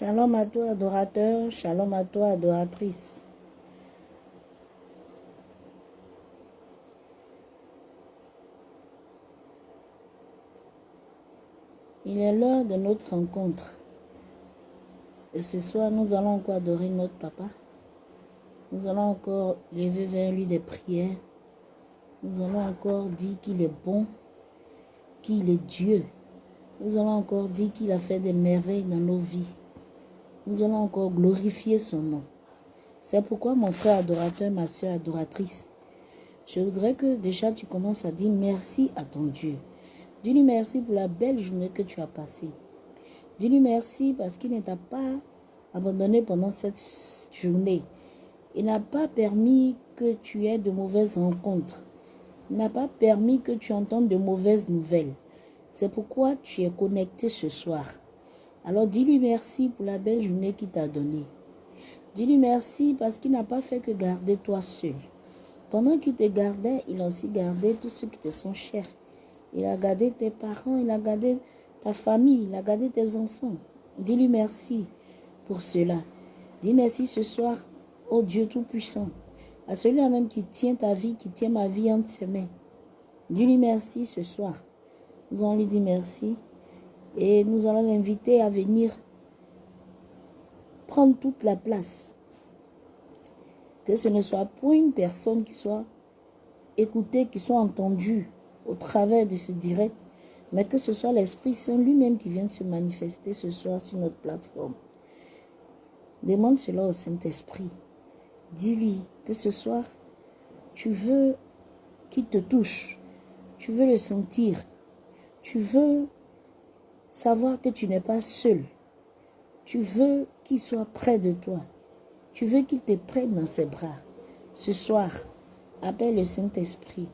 Shalom à toi, adorateur. Shalom à toi, adoratrice. Il est l'heure de notre rencontre. Et ce soir, nous allons encore adorer notre papa. Nous allons encore lever vers lui des prières. Nous allons encore dire qu'il est bon, qu'il est Dieu. Nous allons encore dire qu'il a fait des merveilles dans nos vies. Nous allons encore glorifier son nom. C'est pourquoi mon frère adorateur, ma soeur adoratrice, je voudrais que déjà tu commences à dire merci à ton Dieu. Dis-lui merci pour la belle journée que tu as passée. Dis-lui merci parce qu'il ne t'a pas abandonné pendant cette journée. Il n'a pas permis que tu aies de mauvaises rencontres. Il n'a pas permis que tu entendes de mauvaises nouvelles. C'est pourquoi tu es connecté ce soir. Alors dis-lui merci pour la belle journée qu'il t'a donnée. Dis-lui merci parce qu'il n'a pas fait que garder toi seul. Pendant qu'il te gardait, il a aussi gardé tous ceux qui te sont chers. Il a gardé tes parents, il a gardé ta famille, il a gardé tes enfants. Dis-lui merci pour cela. Dis merci ce soir au Dieu Tout-Puissant, à celui-là même qui tient ta vie, qui tient ma vie entre ses mains. Dis-lui merci ce soir. Nous allons lui dire merci et nous allons l'inviter à venir prendre toute la place. Que ce ne soit pour une personne qui soit écoutée, qui soit entendue au travers de ce direct, mais que ce soit l'Esprit Saint lui-même qui vienne se manifester ce soir sur notre plateforme. Demande cela au Saint-Esprit. Dis-lui que ce soir, tu veux qu'il te touche, tu veux le sentir, tu veux savoir que tu n'es pas seul, tu veux qu'il soit près de toi, tu veux qu'il te prenne dans ses bras. Ce soir, appelle le Saint-Esprit,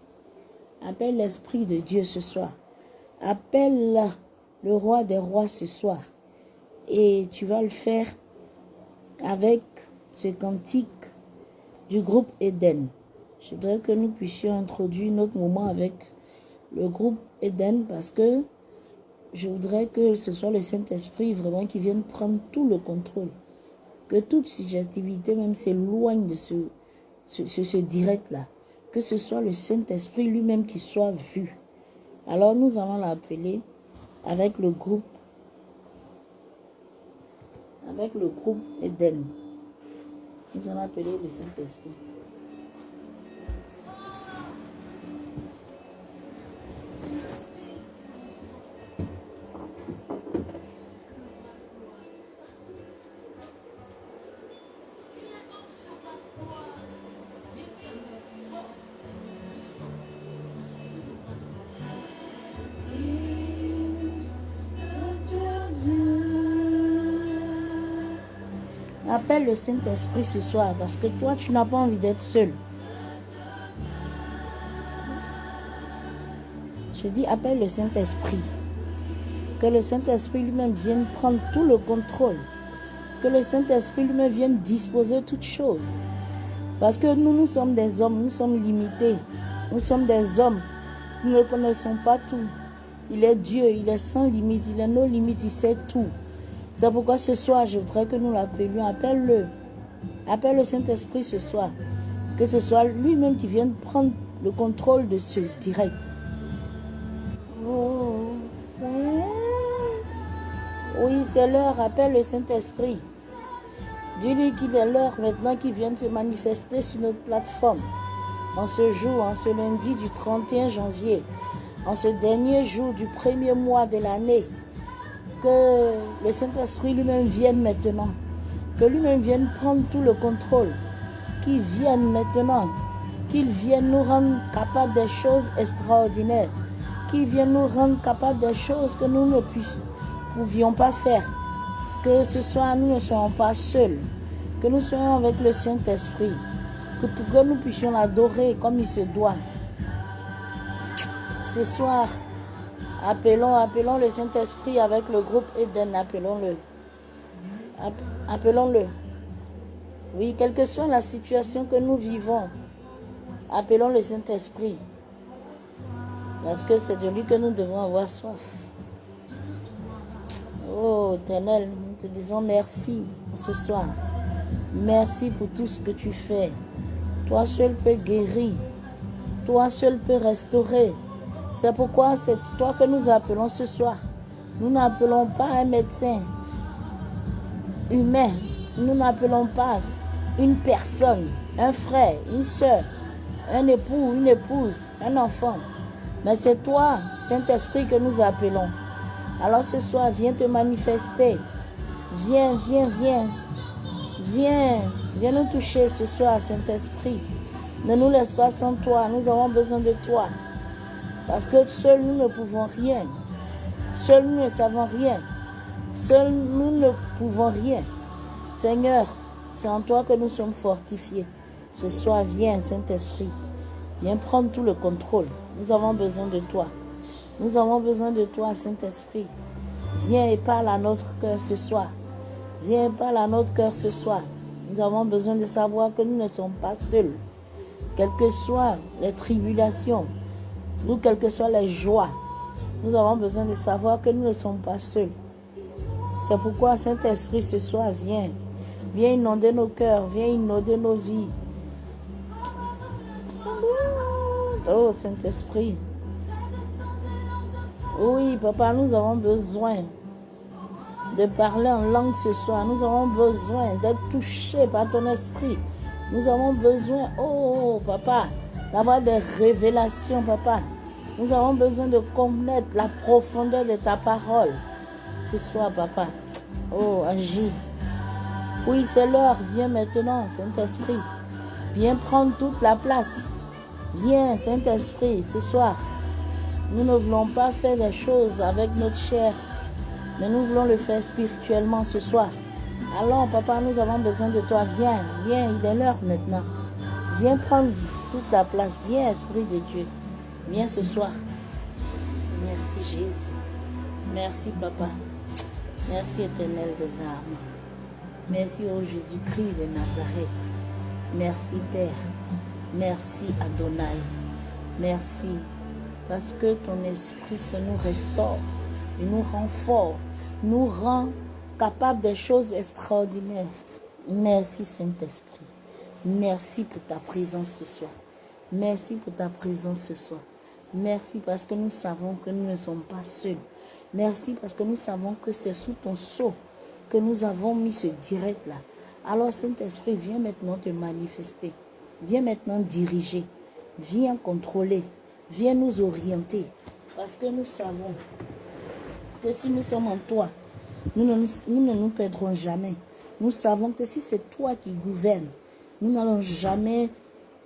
appelle l'Esprit de Dieu ce soir, appelle le roi des rois ce soir, et tu vas le faire avec ce cantique du groupe Eden. Je voudrais que nous puissions introduire notre moment avec le groupe Eden parce que je voudrais que ce soit le Saint-Esprit vraiment qui vienne prendre tout le contrôle. Que toute subjectivité même s'éloigne de ce, ce, ce direct-là. Que ce soit le Saint-Esprit lui-même qui soit vu. Alors nous allons l'appeler avec le groupe avec le groupe Eden. Nous allons appeler le Saint-Esprit. Appelle le Saint-Esprit ce soir parce que toi, tu n'as pas envie d'être seul. Je dis, appelle le Saint-Esprit. Que le Saint-Esprit lui-même vienne prendre tout le contrôle. Que le Saint-Esprit lui-même vienne disposer toutes choses. Parce que nous, nous sommes des hommes, nous sommes limités. Nous sommes des hommes. Nous ne connaissons pas tout. Il est Dieu, il est sans limite, il est nos limites, il sait tout. C'est pourquoi ce soir, je voudrais que nous l'appelions. Appelle-le. Appelle le Saint-Esprit ce soir. Que ce soit lui-même qui vienne prendre le contrôle de ce direct. Oh, oui, c'est l'heure. Appelle le Saint-Esprit. Dis-lui qu'il est l'heure maintenant qu'il vienne se manifester sur notre plateforme. En ce jour, en ce lundi du 31 janvier, en ce dernier jour du premier mois de l'année, que le Saint-Esprit lui-même vienne maintenant, que lui-même vienne prendre tout le contrôle, qu'il vienne maintenant, qu'il vienne nous rendre capables des choses extraordinaires, qu'il vienne nous rendre capables des choses que nous ne pouvions pas faire, que ce soir nous ne soyons pas seuls, que nous soyons avec le Saint-Esprit, que, que nous puissions l'adorer comme il se doit. Ce soir, Appelons, appelons le Saint-Esprit avec le groupe Eden, appelons-le. Appelons-le. Oui, quelle que soit la situation que nous vivons, appelons le Saint-Esprit. Parce que c'est de lui que nous devons avoir soif. Oh, éternel, Nous te disons merci ce soir. Merci pour tout ce que tu fais. Toi seul peux guérir. Toi seul peux restaurer. C'est pourquoi c'est toi que nous appelons ce soir. Nous n'appelons pas un médecin humain. Nous n'appelons pas une personne, un frère, une soeur, un époux, une épouse, un enfant. Mais c'est toi, Saint-Esprit, que nous appelons. Alors ce soir, viens te manifester. Viens, viens, viens. Viens, viens nous toucher ce soir, Saint-Esprit. Ne nous laisse pas sans toi. Nous avons besoin de toi. Parce que seuls nous ne pouvons rien. Seuls nous ne savons rien. Seuls nous ne pouvons rien. Seigneur, c'est en toi que nous sommes fortifiés. Ce soir, viens, Saint-Esprit. Viens prendre tout le contrôle. Nous avons besoin de toi. Nous avons besoin de toi, Saint-Esprit. Viens et parle à notre cœur ce soir. Viens et parle à notre cœur ce soir. Nous avons besoin de savoir que nous ne sommes pas seuls. Quelles que soient les tribulations, nous, quelles que soient les joies, nous avons besoin de savoir que nous ne sommes pas seuls. C'est pourquoi Saint-Esprit ce soir vient. Viens inonder nos cœurs, viens inonder nos vies. Oh Saint-Esprit. Oui, papa, nous avons besoin de parler en langue ce soir. Nous avons besoin d'être touchés par ton esprit. Nous avons besoin, oh papa, d'avoir des révélations, papa. Nous avons besoin de connaître la profondeur de ta parole. Ce soir, papa. Oh, agis. Oui, c'est l'heure. Viens maintenant, Saint-Esprit. Viens prendre toute la place. Viens, Saint-Esprit, ce soir. Nous ne voulons pas faire des choses avec notre chair, mais nous voulons le faire spirituellement ce soir. Alors, papa, nous avons besoin de toi. Viens, viens, il est l'heure maintenant. Viens prendre toute la place. Viens, Esprit de Dieu. Viens ce soir. Merci, Jésus. Merci, papa. Merci, éternel des armes. Merci, ô Jésus-Christ de Nazareth. Merci, Père. Merci, Adonai. Merci, parce que ton esprit se nous restaure, nous rend forts, nous rend capables de choses extraordinaires. Merci, Saint-Esprit. Merci pour ta présence ce soir. Merci pour ta présence ce soir. Merci parce que nous savons que nous ne sommes pas seuls. Merci parce que nous savons que c'est sous ton sceau que nous avons mis ce direct-là. Alors Saint-Esprit, viens maintenant te manifester. Viens maintenant diriger. Viens contrôler. Viens nous orienter. Parce que nous savons que si nous sommes en toi, nous ne nous, ne nous perdrons jamais. Nous savons que si c'est toi qui gouvernes, nous n'allons jamais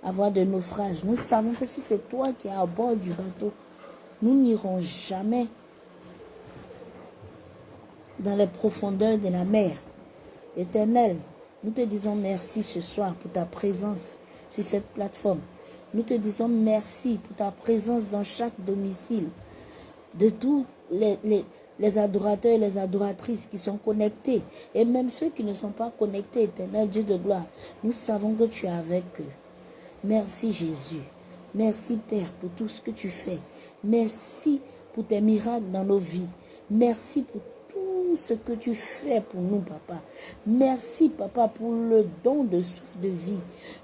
avoir de naufrage. Nous savons que si c'est toi qui es à bord du bateau, nous n'irons jamais dans les profondeurs de la mer. Éternel, nous te disons merci ce soir pour ta présence sur cette plateforme. Nous te disons merci pour ta présence dans chaque domicile de tous les, les, adorateurs et les adoratrices qui sont connectés et même ceux qui ne sont pas connectés, éternel Dieu de gloire. Nous savons que tu es avec eux. Merci Jésus. Merci Père pour tout ce que tu fais. Merci pour tes miracles dans nos vies. Merci pour ce que tu fais pour nous, papa. Merci, papa, pour le don de souffle de vie.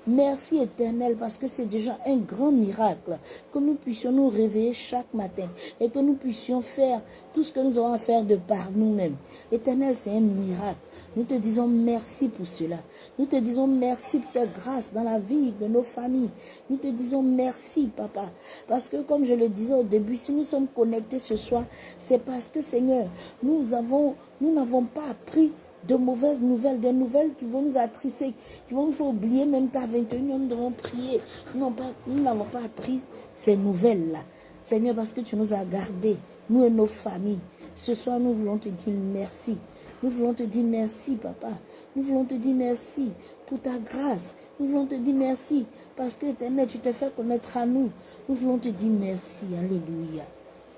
Merci, éternel, parce que c'est déjà un grand miracle que nous puissions nous réveiller chaque matin et que nous puissions faire tout ce que nous avons à faire de par nous-mêmes. Éternel, c'est un miracle. Nous te disons merci pour cela. Nous te disons merci pour ta grâce dans la vie de nos familles. Nous te disons merci, papa. Parce que comme je le disais au début, si nous sommes connectés ce soir, c'est parce que, Seigneur, nous avons, nous n'avons pas appris de mauvaises nouvelles, des nouvelles qui vont nous attrisser, qui vont nous faire oublier même qu'à 21 nous devons prier. Nous n'avons pas appris ces nouvelles-là. Seigneur, parce que tu nous as gardés, nous et nos familles. Ce soir, nous voulons te dire merci. Nous voulons te dire merci, papa. Nous voulons te dire merci pour ta grâce. Nous voulons te dire merci parce que, éternel, tu te fais connaître à nous. Nous voulons te dire merci. Alléluia.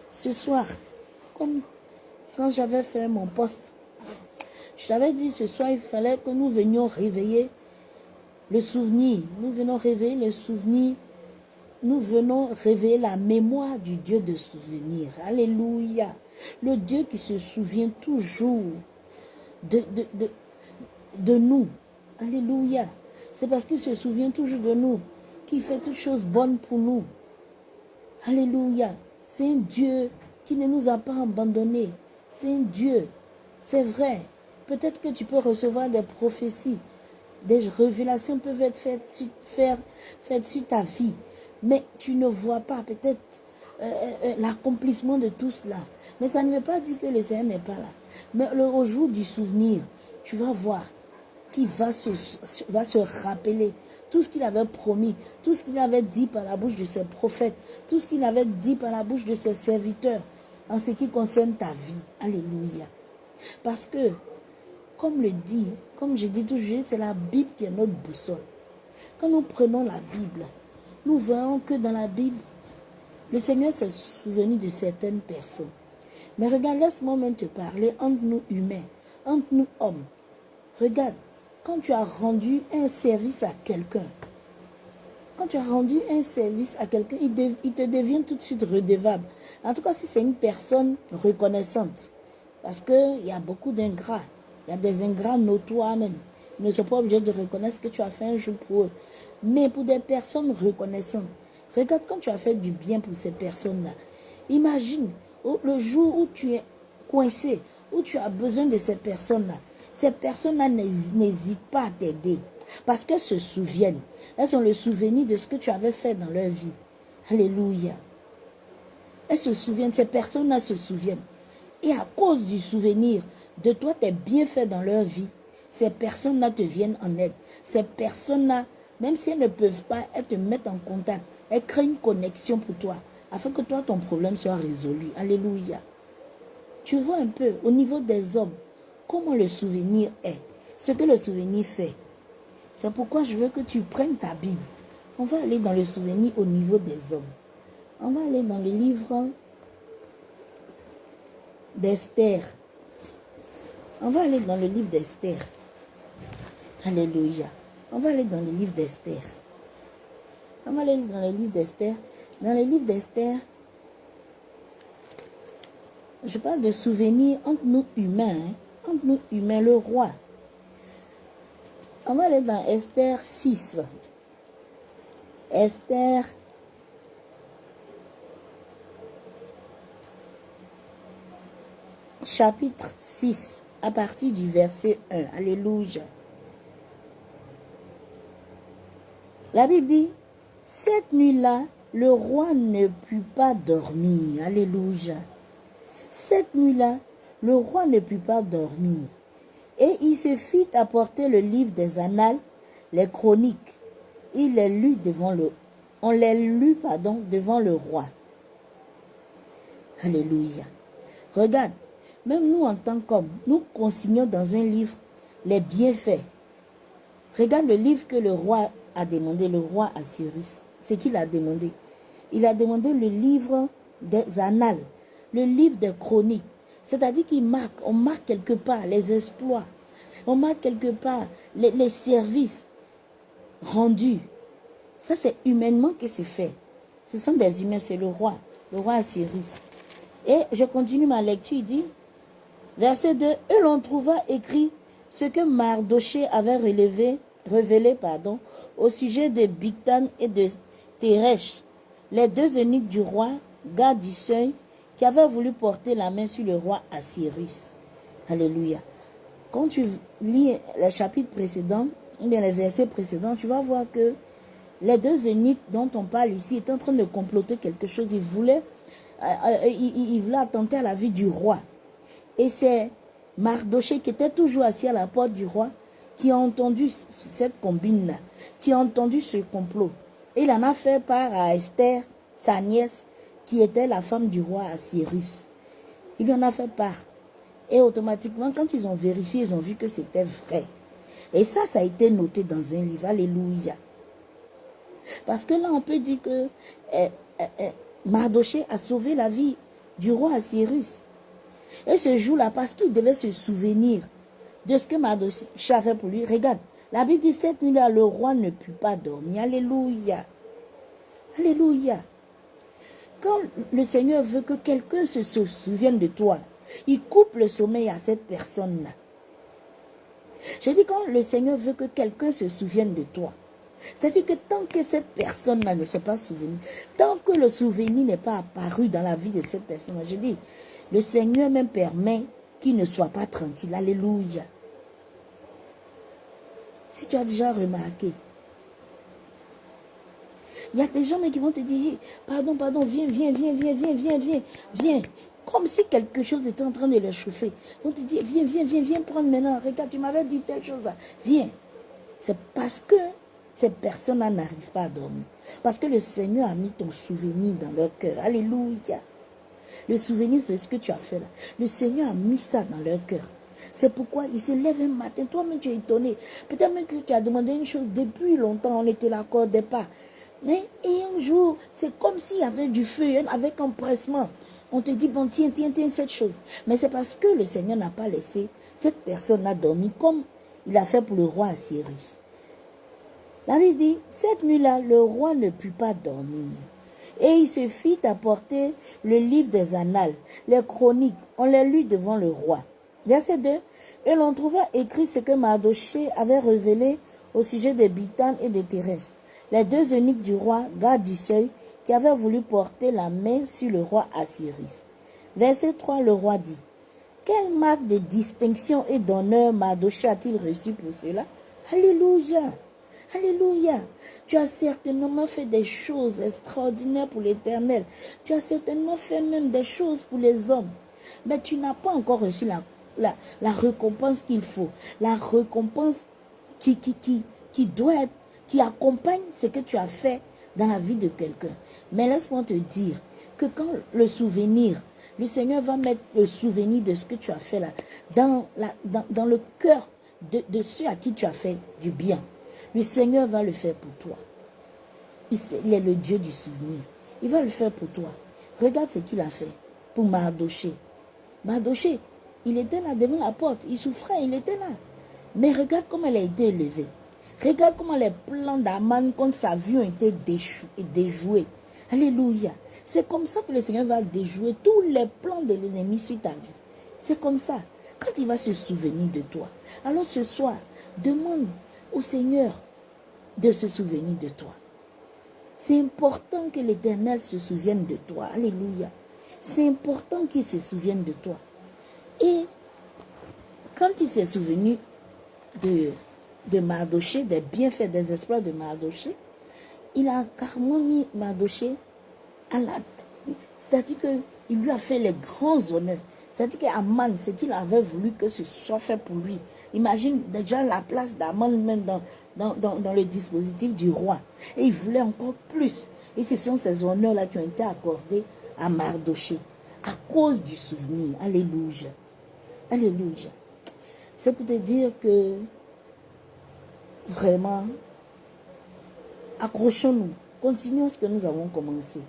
Ce soir, comme quand j'avais fait mon poste, je t'avais dit ce soir, il fallait que nous venions réveiller le souvenir. Nous venons réveiller le souvenir. Nous venons réveiller la mémoire du Dieu de souvenir. Alléluia. Le Dieu qui se souvient toujours de, de, de, de nous. Alléluia. C'est parce qu'il se souvient toujours de nous, qu'il fait toutes choses bonnes pour nous. Alléluia. C'est un Dieu qui ne nous a pas abandonnés. C'est un Dieu. C'est vrai. Peut-être que tu peux recevoir des prophéties. Des révélations peuvent être faites sur, faites sur ta vie. Mais tu ne vois pas peut-être euh, euh, euh, l'accomplissement de tout cela. Mais ça ne veut pas dire que le Seigneur n'est pas là. Mais le jour du souvenir, tu vas voir qu'il va se, va se rappeler tout ce qu'il avait promis, tout ce qu'il avait dit par la bouche de ses prophètes, tout ce qu'il avait dit par la bouche de ses serviteurs en ce qui concerne ta vie. Alléluia. Parce que, comme le dit, comme je dis toujours, c'est la Bible qui est notre boussole. Quand nous prenons la Bible, nous voyons que dans la Bible, le Seigneur s'est souvenu de certaines personnes. Mais regarde, laisse-moi même te parler entre nous humains, entre nous hommes. Regarde, quand tu as rendu un service à quelqu'un, quand tu as rendu un service à quelqu'un, il, te devient tout de suite redevable. En tout cas, si c'est une personne reconnaissante. Parce qu'il y a beaucoup d'ingrats. Il y a des ingrats notoires même. Ils ne sont pas obligés de reconnaître ce que tu as fait un jour pour eux. Mais pour des personnes reconnaissantes, regarde quand tu as fait du bien pour ces personnes-là. Imagine le jour où tu es coincé, où tu as besoin de ces personnes-là. Ces personnes-là n'hésitent pas à t'aider. Parce qu'elles se souviennent. Elles ont le souvenir de ce que tu avais fait dans leur vie. Alléluia. Elles se souviennent, ces personnes-là se souviennent. Et à cause du souvenir de toi, tes bienfaits dans leur vie, ces personnes-là te viennent en aide. Ces personnes-là, même si elles ne peuvent pas, elles te mettent en contact. Elles créent une connexion pour toi, afin que toi, ton problème soit résolu. Alléluia. Tu vois un peu, au niveau des hommes, comment le souvenir est, ce que le souvenir fait. C'est pourquoi je veux que tu prennes ta Bible. On va aller dans le souvenir au niveau des hommes. On va aller dans le livre d'Esther. On va aller dans le livre d'Esther. Alléluia. On va aller dans le livre d'Esther. On va aller dans le livre d'Esther. Dans le livre d'Esther, je parle de souvenirs entre nous humains, hein. entre nous humains, le roi. On va aller dans Esther 6. Esther chapitre 6, à partir du verset 1. Alléluia. La Bible dit, cette nuit-là, le roi ne put pas dormir. Alléluia. Cette nuit-là, le roi ne put pas dormir. Et il se fit apporter le livre des annales, les chroniques. Il les lut devant le, on les lut, pardon, devant le roi. Alléluia. Regarde, même nous, en tant qu'hommes, nous consignons dans un livre les bienfaits. Regarde le livre que le roi a demandé, le roi Assyrus. C'est qu'il a demandé. Il a demandé le livre des annales, le livre des chroniques. C'est-à-dire qu'il marque, on marque quelque part les exploits, on marque quelque part les, les services rendus. Ça, c'est humainement que c'est fait. Ce sont des humains, c'est le roi, le roi Assyrus. Et je continue ma lecture, il dit, Verset 2, et l'on trouva écrit ce que Mardoché avait relevé, révélé pardon, au sujet de Bictan et de Teresh, les deux eunuques du roi, garde du seuil, qui avaient voulu porter la main sur le roi Assyrus. Alléluia. Quand tu lis le chapitre précédent, ou bien les versets précédents, tu vas voir que les deux eunuques dont on parle ici étaient en train de comploter quelque chose. Ils voulaient, euh, euh, ils, ils voulaient attenter à la vie du roi. Et c'est Mardoché qui était toujours assis à la porte du roi qui a entendu cette combine-là, qui a entendu ce complot. Il en a fait part à Esther, sa nièce, qui était la femme du roi Assyrus. Il en a fait part. Et automatiquement, quand ils ont vérifié, ils ont vu que c'était vrai. Et ça, ça a été noté dans un livre. Alléluia. Parce que là, on peut dire que eh, eh, eh, Mardoché a sauvé la vie du roi Assyrus. Et ce jour-là, parce qu'il devait se souvenir de ce que Mardoché a fait pour lui, regarde, la Bible dit cette nuit-là, le roi ne put pas dormir. Alléluia. Alléluia. Quand le Seigneur veut que quelqu'un se souvienne de toi, il coupe le sommeil à cette personne-là. Je dis quand le Seigneur veut que quelqu'un se souvienne de toi, c'est-à-dire que tant que cette personne-là ne s'est pas souvenue, tant que le souvenir n'est pas apparu dans la vie de cette personne-là, je dis, le Seigneur même permet qu'il ne soit pas tranquille. Alléluia. Si tu as déjà remarqué, il y a des gens qui vont te dire, pardon, pardon, viens, viens, viens, viens, viens, viens, viens, viens. Comme si quelque chose était en train de les chauffer. Ils vont te dire, viens, viens, viens, viens prendre maintenant. Regarde, tu m'avais dit telle chose là. Viens. C'est parce que ces personnes-là n'arrivent pas à dormir. Parce que le Seigneur a mis ton souvenir dans leur cœur. Alléluia. Le souvenir, c'est ce que tu as fait là. Le Seigneur a mis ça dans leur cœur. C'est pourquoi ils se lèvent un matin. Toi-même, tu es étonné. Peut-être même que tu as demandé une chose depuis longtemps, on ne te l'accordait pas. Mais et un jour, c'est comme s'il y avait du feu, avec empressement. On te dit, bon, tiens, tiens, tiens, cette chose. Mais c'est parce que le Seigneur n'a pas laissé cette personne à dormir comme il a fait pour le roi Assyrie. La Bible dit, cette nuit-là, le roi ne put pas dormir. Et il se fit apporter le livre des annales, les chroniques. On les lut devant le roi. Verset 2. Et l'on trouva écrit ce que Mardoché avait révélé au sujet des Bitan et des Thérèse, les deux eunuques du roi, garde du seuil, qui avaient voulu porter la main sur le roi Assyris. Verset 3, le roi dit, Quelle marque de distinction et d'honneur Mardoché a-t-il reçu pour cela? Alléluia Alléluia. Tu as certainement fait des choses extraordinaires pour l'éternel. Tu as certainement fait même des choses pour les hommes. Mais tu n'as pas encore reçu la, récompense qu'il faut. La récompense qui, doit être, qui accompagne ce que tu as fait dans la vie de quelqu'un. Mais laisse-moi te dire que quand le souvenir, le Seigneur va mettre le souvenir de ce que tu as fait là, dans, le cœur de ceux à qui tu as fait du bien. Le Seigneur va le faire pour toi. Il est le Dieu du souvenir. Il va le faire pour toi. Regarde ce qu'il a fait pour Mardoché. Mardoché, il était là devant la porte. Il souffrait, il était là. Mais regarde comment elle a été élevée. Regarde comment les plans d'Aman contre sa vie ont été déjoués. Alléluia. C'est comme ça que le Seigneur va déjouer tous les plans de l'ennemi sur ta vie. C'est comme ça. Quand il va se souvenir de toi. Alors ce soir, demande au Seigneur de se souvenir de toi. C'est important que l'Éternel se souvienne de toi. Alléluia. C'est important qu'il se souvienne de toi. Et quand il s'est souvenu de, de Mardoché, des bienfaits, des espoirs de Mardoché, il a carrément mis Mardoché à la... C'est-à-dire qu'il lui a fait les grands honneurs. C'est-à-dire qu'Aman, ce qu'il avait voulu que ce soit fait pour lui, Imagine déjà la place d'Aman même dans, le dispositif du roi. Et il voulait encore plus. Et ce sont ces honneurs-là qui ont été accordés à Mardoché à cause du souvenir. Alléluia. Alléluia. C'est pour te dire que vraiment, accrochons-nous. Continuons ce que nous avons commencé.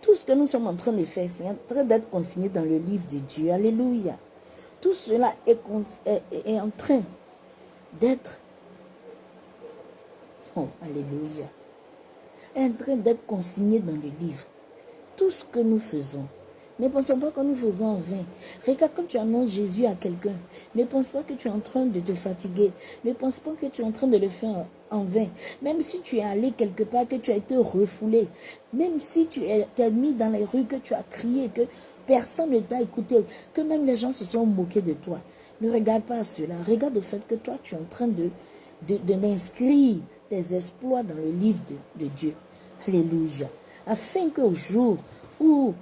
Tout ce que nous sommes en train de faire, c'est en train d'être consigné dans le livre de Dieu. Alléluia. Tout cela est, en train d'être, oh, alléluia, est en train d'être consigné dans le livre. Tout ce que nous faisons, ne pensons pas que nous faisons en vain. Regarde quand tu annonces Jésus à quelqu'un. Ne pense pas que tu es en train de te fatiguer. Ne pense pas que tu es en train de le faire en vain. Même si tu es allé quelque part, que tu as été refoulé. Même si tu es, es mis dans les rues, que tu as crié, que personne ne t'a écouté, que même les gens se sont moqués de toi. Ne regarde pas cela. Regarde le fait que toi, tu es en train de, d'inscrire tes exploits dans le livre de, Dieu. Alléluia. Afin qu'au jour où,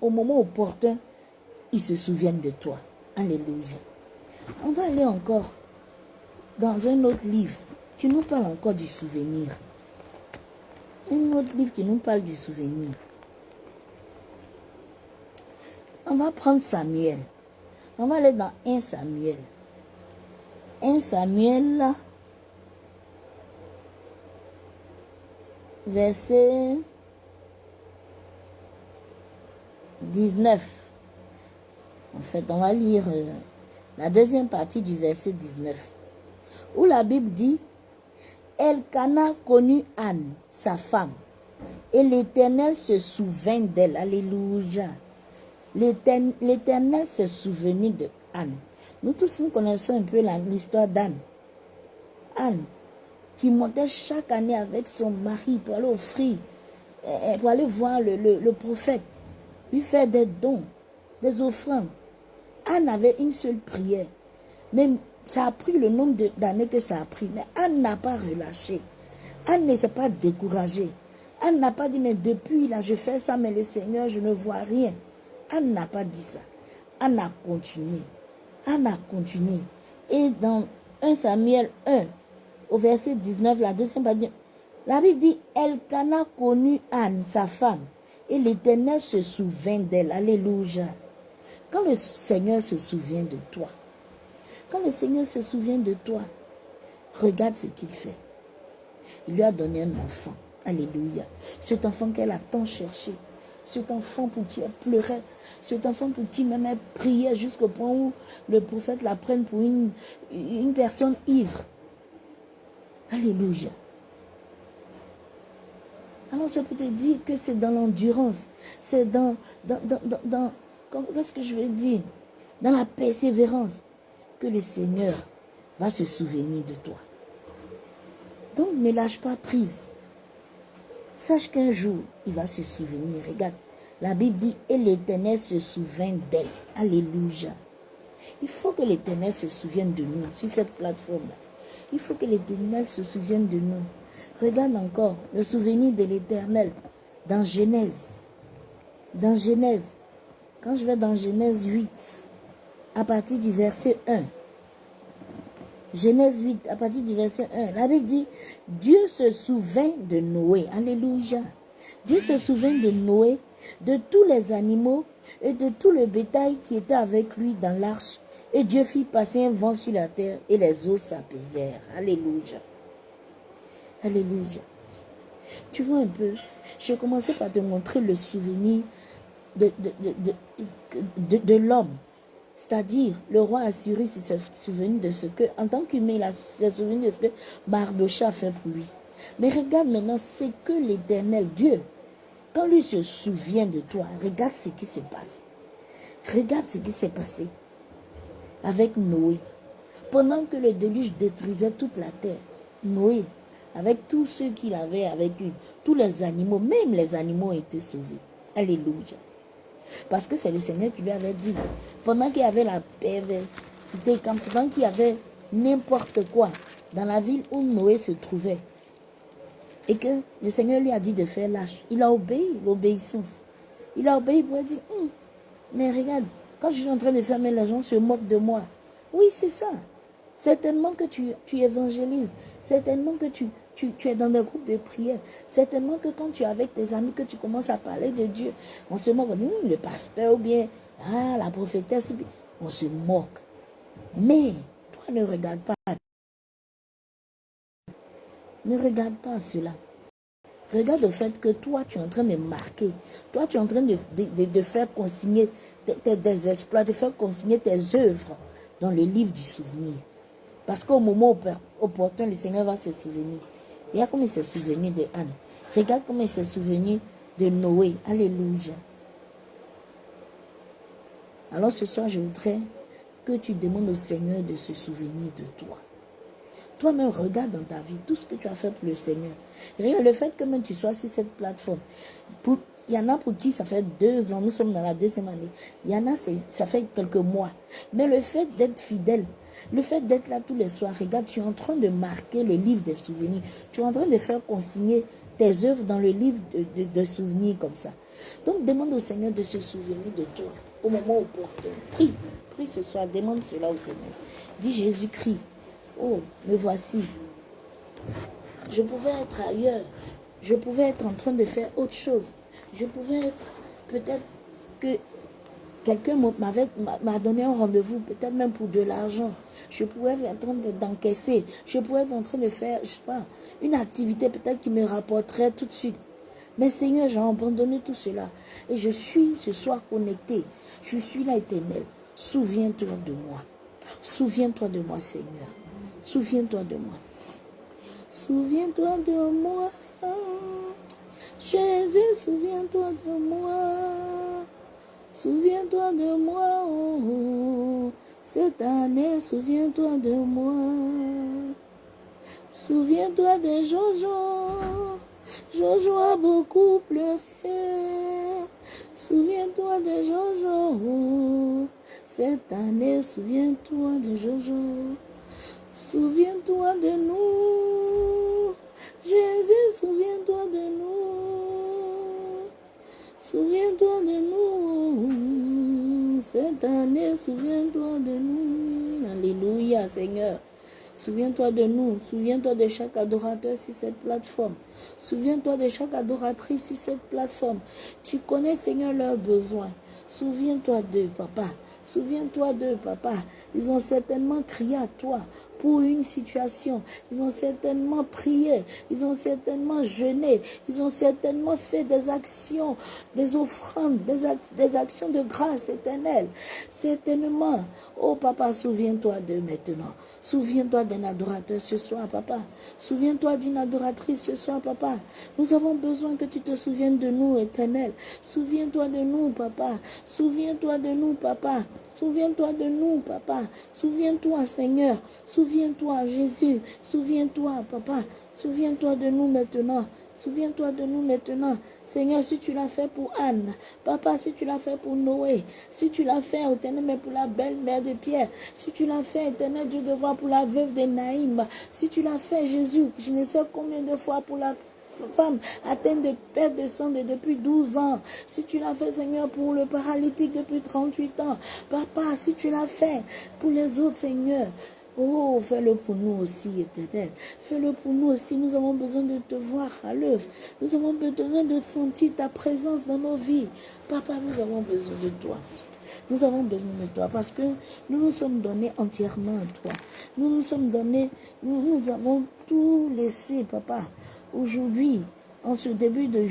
au moment opportun, ils se souviennent de toi. Alléluia. On va aller encore dans un autre livre qui nous parle encore du souvenir. Un autre livre qui nous parle du souvenir. On va prendre Samuel. On va aller dans 1 Samuel. 1 Samuel, verset 19. En fait, on va lire euh, la deuxième partie du verset 19. Où la Bible dit, Elkana connut Anne, sa femme, et l'Éternel se souvint d'elle. Alléluia. L'Éternel s'est souvenu de Anne. Nous tous, nous connaissons un peu l'histoire d'Anne. Anne, qui montait chaque année avec son mari pour aller offrir, eh, eh, pour aller voir le, le prophète, lui faire des dons, des offrandes. Anne avait une seule prière. Mais ça a pris le nombre d'années que ça a pris. Mais Anne n'a pas relâché. Anne ne s'est pas découragée. Anne n'a pas dit, mais depuis là, je fais ça, mais le Seigneur, je ne vois rien. Anne n'a pas dit ça. Anne a continué. Anne a continué. Et dans 1 Samuel 1, au verset 19, la deuxième partie, la Bible dit, Elkana connu Anne, sa femme, et l'Éternel se souvint d'elle. Alléluia. Quand le Seigneur se souvient de toi, quand le Seigneur se souvient de toi, regarde ce qu'il fait. Il lui a donné un enfant. Alléluia. Cet enfant qu'elle a tant cherché. Cet enfant pour qui elle pleurait. Cet enfant pour qui même elle priait jusqu'au point où le prophète la prenne pour une, personne ivre. Alléluia. Alors ça peut te dire que c'est dans l'endurance. C'est dans, dans, dans, dans qu'est-ce que je veux dire? Dans la persévérance que le Seigneur va se souvenir de toi. Donc ne lâche pas prise. Sache qu'un jour, il va se souvenir. Regarde, la Bible dit, et l'Éternel se souvient d'elle. Alléluia. Il faut que l'Éternel se souvienne de nous sur cette plateforme-là. Il faut que l'Éternel se souvienne de nous. Regarde encore le souvenir de l'Éternel dans Genèse. Dans Genèse, quand je vais dans Genèse 8, à partir du verset 1, Genèse 8, à partir du verset 1, la Bible dit, Dieu se souvint de Noé. Alléluia. Dieu se souvint de Noé, de tous les animaux et de tout le bétail qui était avec lui dans l'arche. Et Dieu fit passer un vent sur la terre et les eaux s'apaisèrent. Alléluia. Alléluia. Tu vois un peu, je commençais par te montrer le souvenir de, de, de, l'homme. C'est-à-dire, le roi Assyrie s'est souvenu de ce que, en tant qu'humain, il s'est souvenu de ce que Mardocha a fait pour lui. Mais regarde maintenant ce que l'éternel Dieu, quand lui se souvient de toi, regarde ce qui se passe. Regarde ce qui s'est passé avec Noé. Pendant que le déluge détruisait toute la terre, Noé, avec tous ceux qu'il avait avec lui, tous les animaux, même les animaux ont été sauvés. Alléluia. Parce que c'est le Seigneur qui lui avait dit, pendant qu'il y avait la c'était quand pendant qu'il y avait n'importe quoi dans la ville où Noé se trouvait, et que le Seigneur lui a dit de faire lâche, il a obéi, l'obéissance. Il a obéi pour dire, hum, mais regarde, quand je suis en train de fermer, les gens se moquent de moi. Oui, c'est ça. Certainement que tu, tu évangélises. Certainement que tu, tu, es dans des groupes de prière. Certainement que quand tu es avec tes amis, que tu commences à parler de Dieu, on se moque, hum, le pasteur ou bien ah, la prophétesse, on se moque. Mais toi ne regarde pas. Ne regarde pas cela. Regarde le fait que toi, tu es en train de marquer. Toi, tu es en train de, faire consigner tes, tes, exploits, de faire consigner tes œuvres dans le livre du souvenir. Parce qu'au moment opportun, le Seigneur va se souvenir. Regarde comment il s'est souvenu de Anne. Regarde comment il s'est souvenu de Noé. Alléluia. Alors ce soir, je voudrais que tu demandes au Seigneur de se souvenir de toi. Toi-même, regarde dans ta vie tout ce que tu as fait pour le Seigneur. Regarde le fait que même tu sois sur cette plateforme. il y en a pour qui ça fait deux ans, nous sommes dans la deuxième année. Il y en a, ça fait quelques mois. Mais le fait d'être fidèle, le fait d'être là tous les soirs, regarde, tu es en train de marquer le livre des souvenirs. Tu es en train de faire consigner tes œuvres dans le livre de, souvenirs comme ça. Donc demande au Seigneur de se souvenir de toi au moment opportun. Prie, prie ce soir, demande cela au Seigneur. Dis Jésus-Christ, oh, me voici. Je pouvais être ailleurs. Je pouvais être en train de faire autre chose. Je pouvais être peut-être que quelqu'un m'a donné un rendez-vous, peut-être même pour de l'argent. Je pouvais être en train d'encaisser. je pouvais être en train de faire, je sais pas, une activité peut-être qui me rapporterait tout de suite. Mais Seigneur, j'ai abandonné tout cela. Et je suis ce soir connecté. Je suis là éternel. Souviens-toi de moi. Souviens-toi de moi, Seigneur. Souviens-toi de moi. Souviens-toi de moi. Jésus, souviens-toi de moi. Souviens-toi de moi, oh, Cette année, souviens-toi de moi. Souviens-toi de Jojo. Jojo a beaucoup pleuré. Souviens-toi de Jojo. Cette année, souviens-toi de Jojo. Souviens-toi de nous. Jésus, souviens-toi de nous. Souviens-toi de nous. Cette année, souviens-toi de nous. Alléluia, Seigneur. Souviens-toi de nous. Souviens-toi de chaque adorateur sur cette plateforme. Souviens-toi de chaque adoratrice sur cette plateforme. Tu connais, Seigneur, leurs besoins. Souviens-toi d'eux, papa. Souviens-toi d'eux, papa. Ils ont certainement crié à toi pour une situation. Ils ont certainement prié, ils ont certainement jeûné, ils ont certainement fait des actions, des offrandes, des, actions de grâce éternelle. Certainement, oh papa, souviens-toi d'eux maintenant. Souviens-toi d'un adorateur ce soir, papa. Souviens-toi d'une adoratrice ce soir, papa. Nous avons besoin que tu te souviennes de nous, éternel. Souviens-toi de nous, papa. Souviens-toi de nous, papa. Souviens-toi de nous, papa. Souviens-toi, Seigneur. Souviens-toi, Jésus. Souviens-toi, papa. Souviens-toi de nous maintenant. Souviens-toi de nous maintenant. Seigneur, si tu l'as fait pour Anne, papa, si tu l'as fait pour Noé, si tu l'as fait, éternel, mais pour la belle-mère de Pierre, si tu l'as fait, éternel Dieu de voir pour la veuve de Naïm, si tu l'as fait, Jésus, je ne sais combien de fois pour la femme atteinte de perte de sang depuis 12 ans. Si tu l'as fait, Seigneur, pour le paralytique depuis 38 ans. Papa, si tu l'as fait pour les autres, Seigneur. Oh, fais-le pour nous aussi, éternel. Fais-le pour nous aussi. Nous avons besoin de te voir à l'œuvre. Nous avons besoin de sentir ta présence dans nos vies. Papa, nous avons besoin de toi. Nous avons besoin de toi parce que nous nous sommes donnés entièrement à toi. Nous nous sommes donnés, nous, nous avons tout laissé, papa. Aujourd'hui, en ce début de,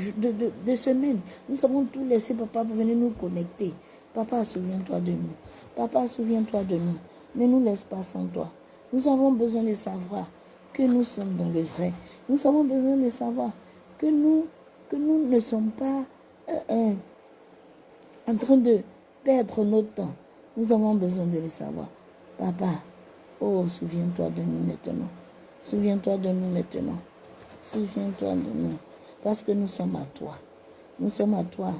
de, semaine, nous avons tout laissé, papa, pour venir nous connecter. Papa, souviens-toi de nous. Papa, souviens-toi de nous. Ne nous laisse pas sans toi. Nous avons besoin de savoir que nous sommes dans le vrai. Nous avons besoin de savoir que nous, que nous ne sommes pas euh, euh, en train de perdre notre temps. Nous avons besoin de le savoir. Papa, oh, souviens-toi de nous maintenant. Souviens-toi de nous maintenant. Souviens-toi de nous, parce que nous sommes à toi. Nous sommes à toi.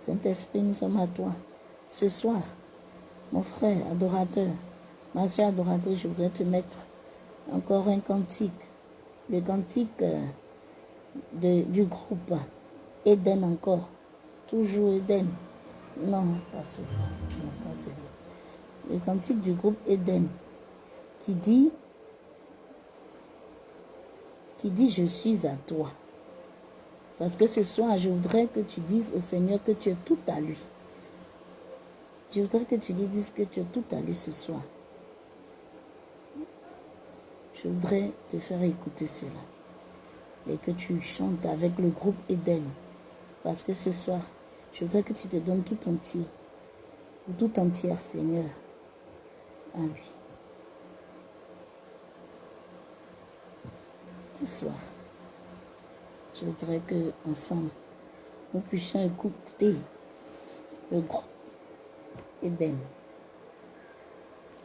Saint-Esprit, nous sommes à toi. Ce soir, mon frère adorateur, ma soeur adoratrice, je voudrais te mettre encore un cantique. Le cantique euh, du groupe Eden encore. Toujours Eden. Non, pas celui-là. Non, pas celui-là. Le cantique du groupe Eden qui dit qui dit je suis à toi. Parce que ce soir, je voudrais que tu dises au Seigneur que tu es tout à lui. Je voudrais que tu lui dises que tu es tout à lui ce soir. Je voudrais te faire écouter cela. Et que tu chantes avec le groupe Eden. Parce que ce soir, je voudrais que tu te donnes tout entier. Tout entière, Seigneur, à lui. ce soir. Je voudrais que ensemble, nous puissions écouter le groupe Eden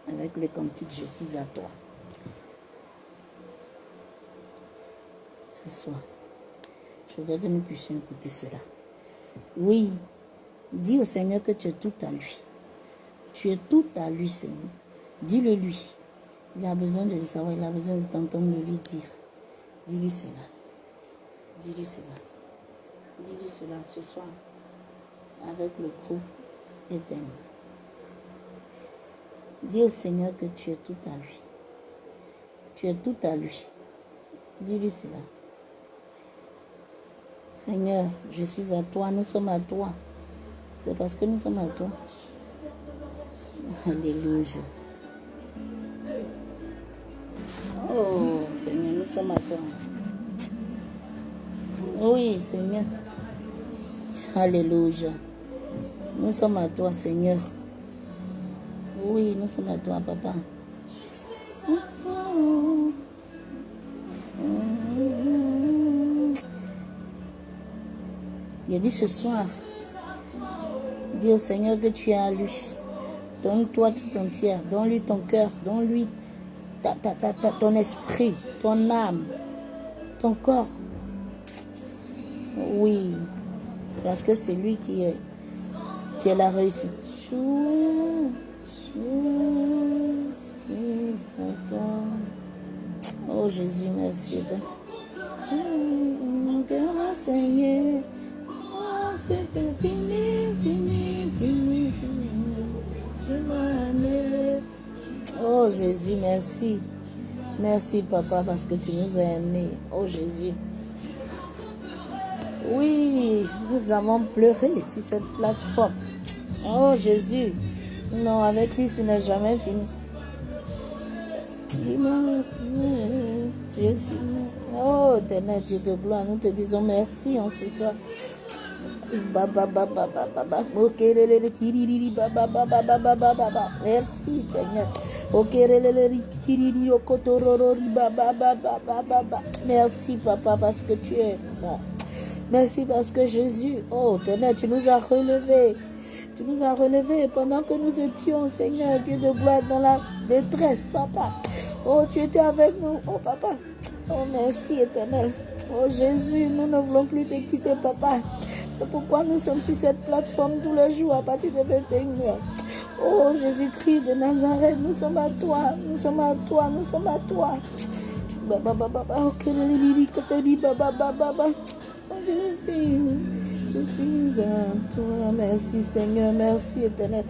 avec le cantique Je suis à toi. Ce soir, je voudrais que nous puissions écouter cela. Oui, dis au Seigneur que tu es tout à lui. Tu es tout à lui, Seigneur. Dis-le lui. Il a besoin de le savoir, il a besoin de t'entendre lui dire. Dis-lui cela. Dis-lui cela. Dis-lui cela ce soir avec le groupe Eden. Dis au Seigneur que tu es tout à lui. Tu es tout à lui. Dis-lui cela. Seigneur, je suis à toi, nous sommes à toi. C'est parce que nous sommes à toi. Alléluia. Oh Seigneur, nous sommes à toi. Oui Seigneur. Alléluia. Nous sommes à toi Seigneur. Oui, nous sommes à toi Papa. Il a dit ce soir, dis au Seigneur que tu es à lui. Donne-toi tout entière. Donne-lui ton cœur. Donne-lui ta, ta, ta, ton esprit, ton âme, ton corps. Oui, parce que c'est lui qui est, qui est la réussite. Oh Jésus, merci. C'était fini, fini, fini, fini. Oh Jésus, merci. Merci papa parce que tu nous as aimés. Oh Jésus. Oui, nous avons pleuré sur cette plateforme. Oh Jésus. Non, avec lui, ce n'est jamais fini. Jésus. Oh, éternel Dieu de gloire, nous te disons merci en ce soir. Merci Seigneur merci papa parce que tu es bon merci parce que Jésus oh tenez tu nous as relevés tu nous as relevés pendant que nous étions Seigneur Dieu de gloire dans la détresse papa oh tu étais avec nous oh papa oh merci éternel oh Jésus nous ne voulons plus te quitter papa c'est pourquoi nous sommes sur cette plateforme tous les jours à partir de 21h. Oh Jésus-Christ de Nazareth, nous sommes à toi, nous sommes à toi, nous sommes à toi. Baba, baba, baba, je suis à toi. Merci Seigneur, merci éternel.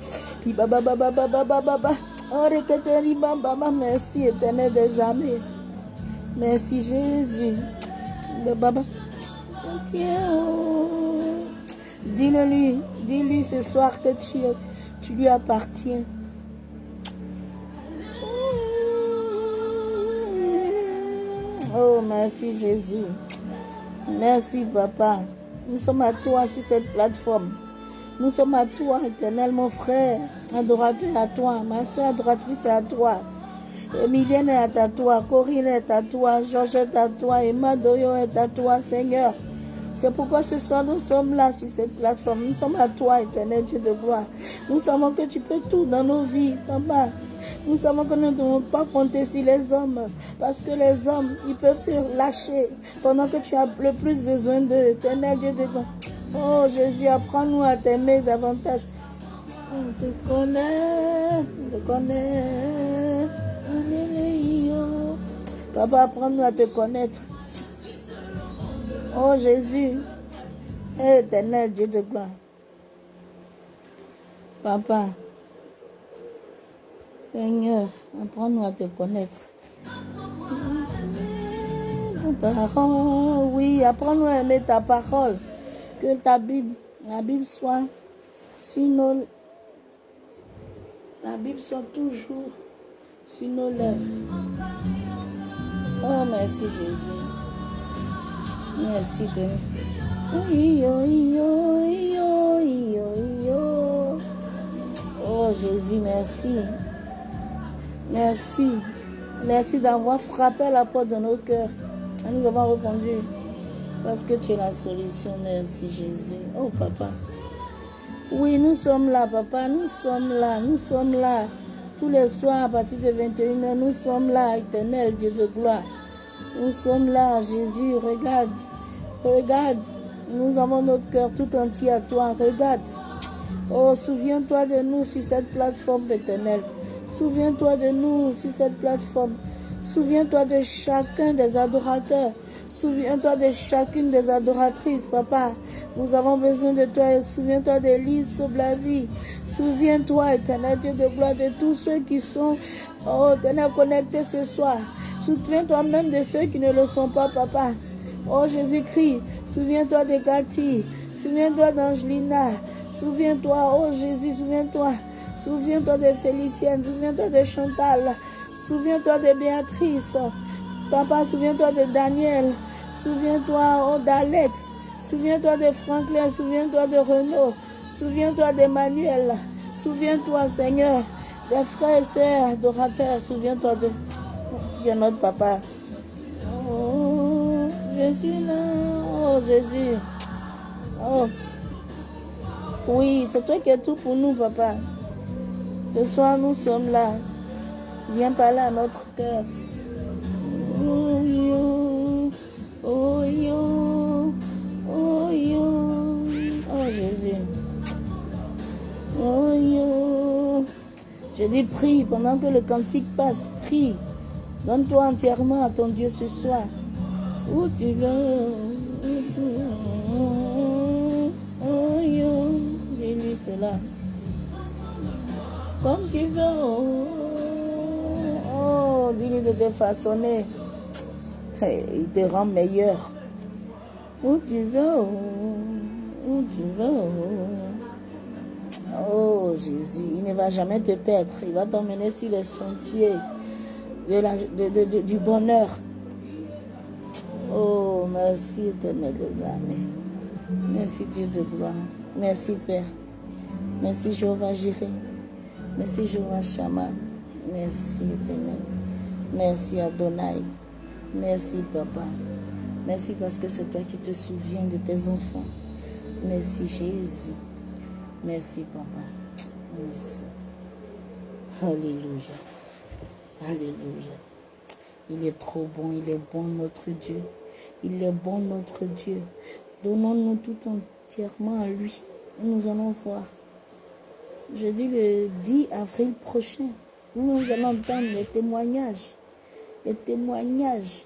Merci éternel des armées. Merci Jésus. Tiens. Dis-le lui, dis-lui ce soir que tu, lui appartiens. Oh, merci Jésus. Merci Papa. Nous sommes à toi sur cette plateforme. Nous sommes à toi, éternel, mon frère, adorateur à toi, ma soeur adoratrice à toi. Emilienne est à toi, Corinne est à toi, Georgette est à toi, Emma Doyo est à toi, Seigneur. C'est pourquoi ce soir nous sommes là sur cette plateforme. Nous sommes à toi, éternel Dieu de gloire. Nous savons que tu peux tout dans nos vies, papa. Nous savons que nous ne devons pas compter sur les hommes. Parce que les hommes, ils peuvent te lâcher pendant que tu as le plus besoin d'eux, éternel Dieu de gloire. Oh Jésus, apprends-nous à t'aimer davantage. On te connaît. Alléluia. Papa, apprends-nous à te connaître. Oh Jésus, éternel Dieu de gloire. Papa, Seigneur, apprends-nous à te connaître. Ta parole, oui, apprends-nous à aimer ta parole. Que ta Bible, la Bible soit sur nos... La Bible soit toujours sur nos lèvres. Oh, merci Jésus. Oui, oui, oui, Oh Jésus, merci. Merci. Merci d'avoir frappé à la porte de nos cœurs. Nous avons répondu. Parce que tu es la solution. Merci Jésus. Oh papa. Oui, nous sommes là, papa. Nous sommes là. Nous sommes là. Tous les soirs à partir de 21h, nous sommes là, éternel Dieu de gloire. Nous sommes là, Jésus. Regarde. Regarde. Nous avons notre cœur tout entier à toi. Regarde. Oh, souviens-toi de nous sur cette plateforme éternelle. Souviens-toi de nous sur cette plateforme. Souviens-toi de chacun des adorateurs. Souviens-toi de chacune des adoratrices, papa. Nous avons besoin de toi. Souviens-toi d'Élise Koblavi. Souviens-toi, éternel Dieu de gloire, de tous ceux qui sont, oh, éternel, connectés ce soir. Souviens-toi même de ceux qui ne le sont pas, papa. Oh Jésus-Christ, souviens-toi de Cathy. Souviens-toi d'Angelina. Souviens-toi, oh Jésus, souviens-toi. Souviens-toi de Félicienne, souviens-toi de Chantal, souviens-toi de Béatrice. Papa, souviens-toi de Daniel, souviens-toi oh, d'Alex, souviens-toi de Franklin, souviens-toi de Renaud, souviens-toi d'Emmanuel, souviens-toi, Seigneur, des frères et sœurs adorateurs, souviens-toi de, de notre papa. Oh, là, oh Jésus. Oh. Oui, c'est toi qui es tout pour nous, papa. Ce soir, nous sommes là. Viens parler à notre cœur. Oh yo, oh yo, oh yo, oh Jésus. Oh yo. Je dis prie pendant que le cantique passe. Prie. Donne-toi entièrement à ton Dieu ce soir. Où tu veux. Dis-lui cela. Comme tu veux. Oh, dis-lui de te façonner. Il te rend meilleur. Où tu veux. Où tu veux. Oh Jésus, il ne va jamais te perdre. Il va t'emmener sur les sentiers de la, de, de, du bonheur. Oh, merci éternel des armées. Merci Dieu de gloire. Merci Père. Merci Jéhovah Jiré. Merci Jéhovah Shama. Merci éternel. Merci Adonai. Merci Papa. Merci parce que c'est toi qui te souviens de tes enfants. Merci Jésus. Merci, papa. Merci. Alléluia. Alléluia. Il est trop bon, il est bon notre Dieu. Il est bon notre Dieu. Donnons-nous tout entièrement à lui. Nous allons voir. Jeudi le 10 avril prochain, nous allons entendre les témoignages. Les témoignages,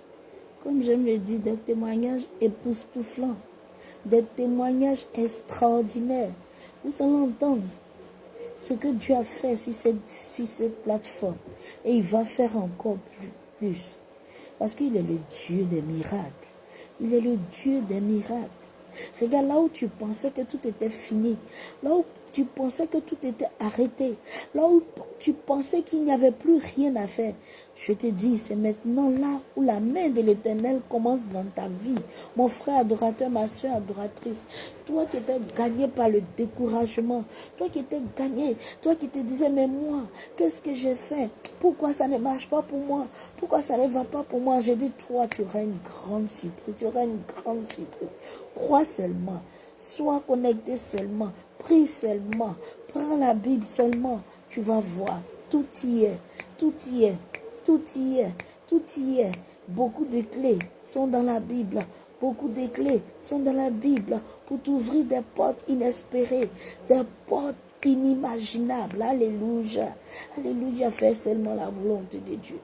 comme je me dis, des témoignages époustouflants. Des témoignages extraordinaires nous allons entendre ce que Dieu a fait sur cette, sur cette plateforme. Et il va faire encore plus. Parce qu'il est le Dieu des miracles. Il est le Dieu des miracles. Regarde là où tu pensais que tout était fini. Là où tu pensais que tout était arrêté. Là où tu pensais qu'il n'y avait plus rien à faire. Je te dis, c'est maintenant là où la main de l'éternel commence dans ta vie. Mon frère adorateur, ma soeur adoratrice, toi qui étais gagné par le découragement, toi qui étais gagné, toi qui te disais, mais moi, qu'est-ce que j'ai fait? Pourquoi ça ne marche pas pour moi? Pourquoi ça ne va pas pour moi? J'ai dit, toi, tu auras une grande surprise, tu auras une grande surprise. Crois seulement, sois connecté seulement, prie seulement, prends la Bible seulement, tu vas voir, tout y est, tout y est. Tout y est, tout y est. Beaucoup de clés sont dans la Bible. Beaucoup de clés sont dans la Bible pour t'ouvrir des portes inespérées, des portes inimaginables. Alléluia. Alléluia. Fais seulement la volonté de Dieu.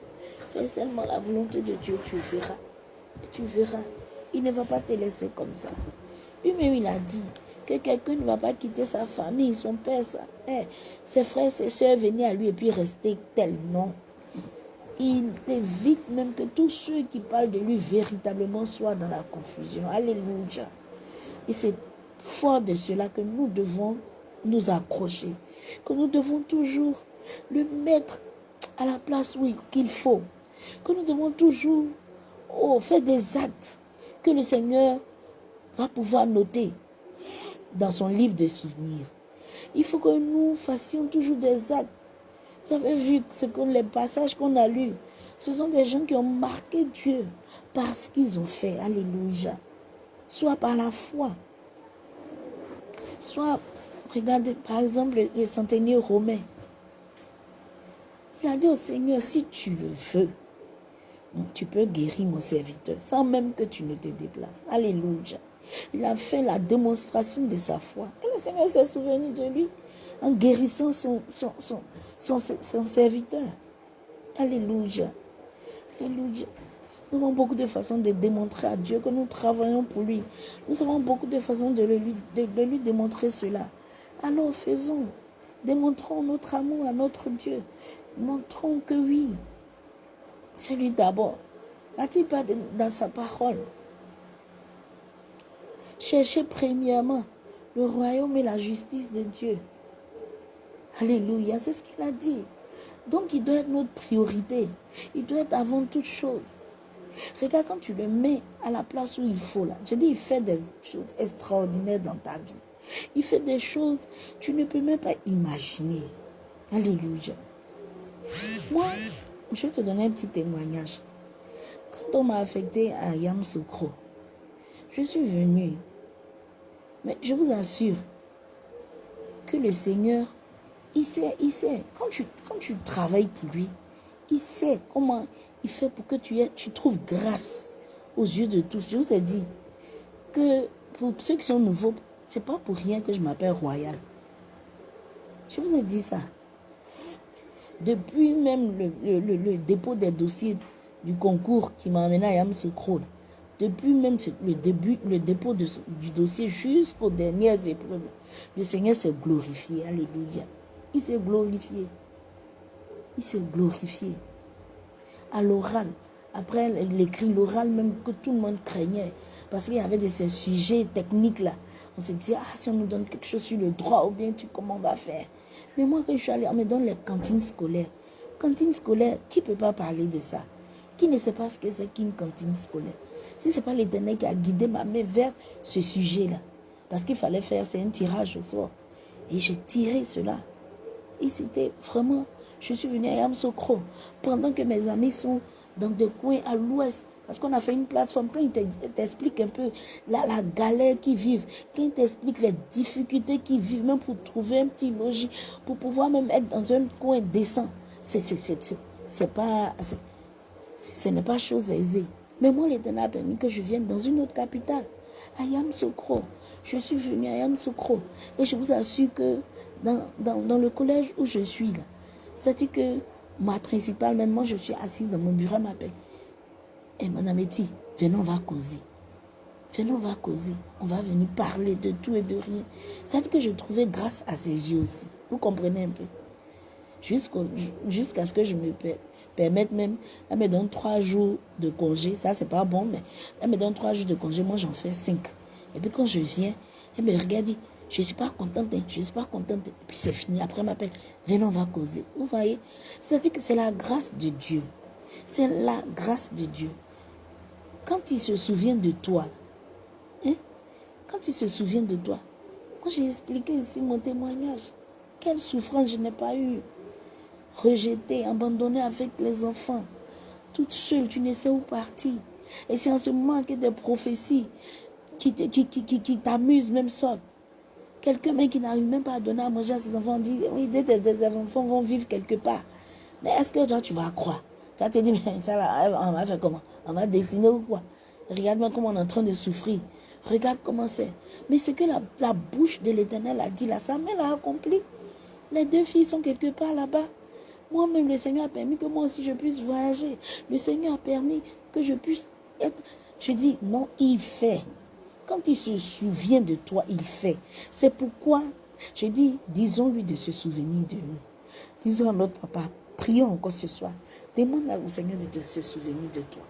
Fais seulement la volonté de Dieu, tu verras. Tu verras. Il ne va pas te laisser comme ça. Lui-même, il a dit que quelqu'un ne va pas quitter sa famille, son père, ses frères, ses soeurs venir à lui et puis rester tel. Non il évite même que tous ceux qui parlent de lui véritablement soient dans la confusion. Alléluia. Et c'est fort de cela que nous devons nous accrocher, que nous devons toujours le mettre à la place où qu'il faut, que nous devons toujours oh, faire des actes que le Seigneur va pouvoir noter dans son livre de souvenirs. Il faut que nous fassions toujours des actes vous avez vu ce que les passages qu'on a lus. Ce sont des gens qui ont marqué Dieu par ce qu'ils ont fait. Alléluia. Soit par la foi. Soit, regardez par exemple le, centenier romain. Il a dit au Seigneur, si tu le veux, tu peux guérir mon serviteur sans même que tu ne te déplaces. Alléluia. Il a fait la démonstration de sa foi. Et le Seigneur s'est souvenu de lui en guérissant son, serviteur. Alléluia. Alléluia. Nous avons beaucoup de façons de démontrer à Dieu que nous travaillons pour lui. Nous avons beaucoup de façons de lui, de, lui démontrer cela. Alors faisons. Démontrons notre amour à notre Dieu. Montrons que oui, c'est lui d'abord. n'a-t-il pas dans sa parole? Cherchez premièrement le royaume et la justice de Dieu. Alléluia, c'est ce qu'il a dit. Donc il doit être notre priorité. Il doit être avant toute chose. Regarde quand tu le mets à la place où il faut là. Je dis, il fait des choses extraordinaires dans ta vie. Il fait des choses que tu ne peux même pas imaginer. Alléluia. Moi, je vais te donner un petit témoignage. Quand on m'a affecté à Yamsoukro, je suis venue. Mais je vous assure que le Seigneur Il sait, il sait. Quand tu, travailles pour lui, il sait comment il fait pour que tu, aies, tu trouves grâce aux yeux de tous. Je vous ai dit que pour ceux qui sont nouveaux, c'est pas pour rien que je m'appelle Royal. Je vous ai dit ça. Depuis même le, dépôt des dossiers du concours qui m'a amené à Yamsoukro, depuis même le début, le dépôt du dossier jusqu'aux dernières épreuves, le Seigneur s'est glorifié. Alléluia. Il s'est glorifié. Il s'est glorifié. À l'oral, après l'écrit, l'oral même que tout le monde craignait, parce qu'il y avait de ces sujets techniques-là. On se disait, ah, si on nous donne quelque chose sur le droit, ou bien tu, comment on va faire? Mais moi, quand je suis allée, on me donne les cantines scolaires. Cantine scolaire, qui ne peut pas parler de ça Qui ne sait pas ce que c'est qu'une cantine scolaire? Si ce n'est pas l'éternel qui a guidé ma main vers ce sujet-là, parce qu'il fallait faire, c'est un tirage au sort. Et j'ai tiré cela. Et c'était vraiment, je suis venue à Yamsokro, pendant que mes amis sont dans des coins à l'ouest, parce qu'on a fait une plateforme, quand ils t'expliquent un peu la, galère qu'ils vivent, quand ils t'expliquent les difficultés qu'ils vivent, même pour trouver un petit logis, pour pouvoir même être dans un coin décent, c'est pas, ce n'est pas chose aisée. Mais moi, l'Éternel a permis que je vienne dans une autre capitale, à Yamsokro. Je suis venue à Yamsokro. Et je vous assure que dans, dans, le collège où je suis là, c'est-à-dire que ma principale, même moi, je suis assise dans mon bureau, elle m'appelle. Et Madame Eti, venons, on va causer. Venons, on va causer. On va venir parler de tout et de rien. C'est-à-dire que je trouvais grâce à ses yeux aussi. Vous comprenez un peu? Jusqu'à ce que je me permette même, elle me donne trois jours de congé. Ça, c'est pas bon, mais elle me donne trois jours de congé. Moi, j'en fais cinq. Et puis quand je viens, elle me regarde, je ne suis pas contente, hein, je ne suis pas contente. Et puis c'est fini. Après, elle m'appelle, venons, on va causer. Vous voyez? C'est-à-dire que c'est la grâce de Dieu. C'est la grâce de Dieu. Quand il se souvient de toi, hein, quand il se souvient de toi, moi j'ai expliqué ici mon témoignage. Quelle souffrance je n'ai pas eue. Rejetée, abandonnée avec les enfants. Toute seule, tu ne sais où partir. Et c'est en ce moment que des prophéties qui, qui, qui, qui même sortent. Quelqu'un qui n'arrive même pas à donner à manger à ses enfants dit, oui, des, des, enfants vont vivre quelque part. Mais est-ce que toi, tu vas croire? Tu vas te dire, mais ça, on va faire comment? On va dessiner ou quoi? Regarde-moi comment on est en train de souffrir. Regarde comment c'est. Mais ce que la, la bouche de l'éternel a dit là, sa main l'a accompli. Les deux filles sont quelque part là-bas. Moi-même, le Seigneur a permis que moi aussi je puisse voyager. Le Seigneur a permis que je puisse être... Je dis, non, il fait. Quand il se souvient de toi, il fait. C'est pourquoi je dis, disons-lui de se souvenir de nous. Disons à notre papa, prions encore ce soir. Demande au Seigneur de se souvenir de toi.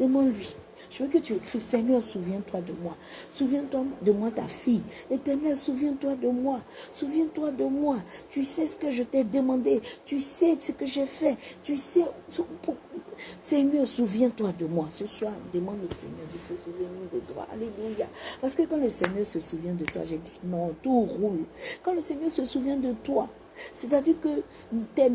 Demande-lui. Je veux que tu écrives, Seigneur, souviens-toi de moi. Souviens-toi de moi, ta fille. Éternel, souviens-toi de moi. Souviens-toi de moi. Tu sais ce que je t'ai demandé. Tu sais ce que j'ai fait. Tu sais... Seigneur, souviens-toi de moi. Ce soir, demande au Seigneur de se souvenir de toi. Alléluia. Parce que quand le Seigneur se souvient de toi, j'ai dit non, tout roule. Quand le Seigneur se souvient de toi, c'est-à-dire que tes,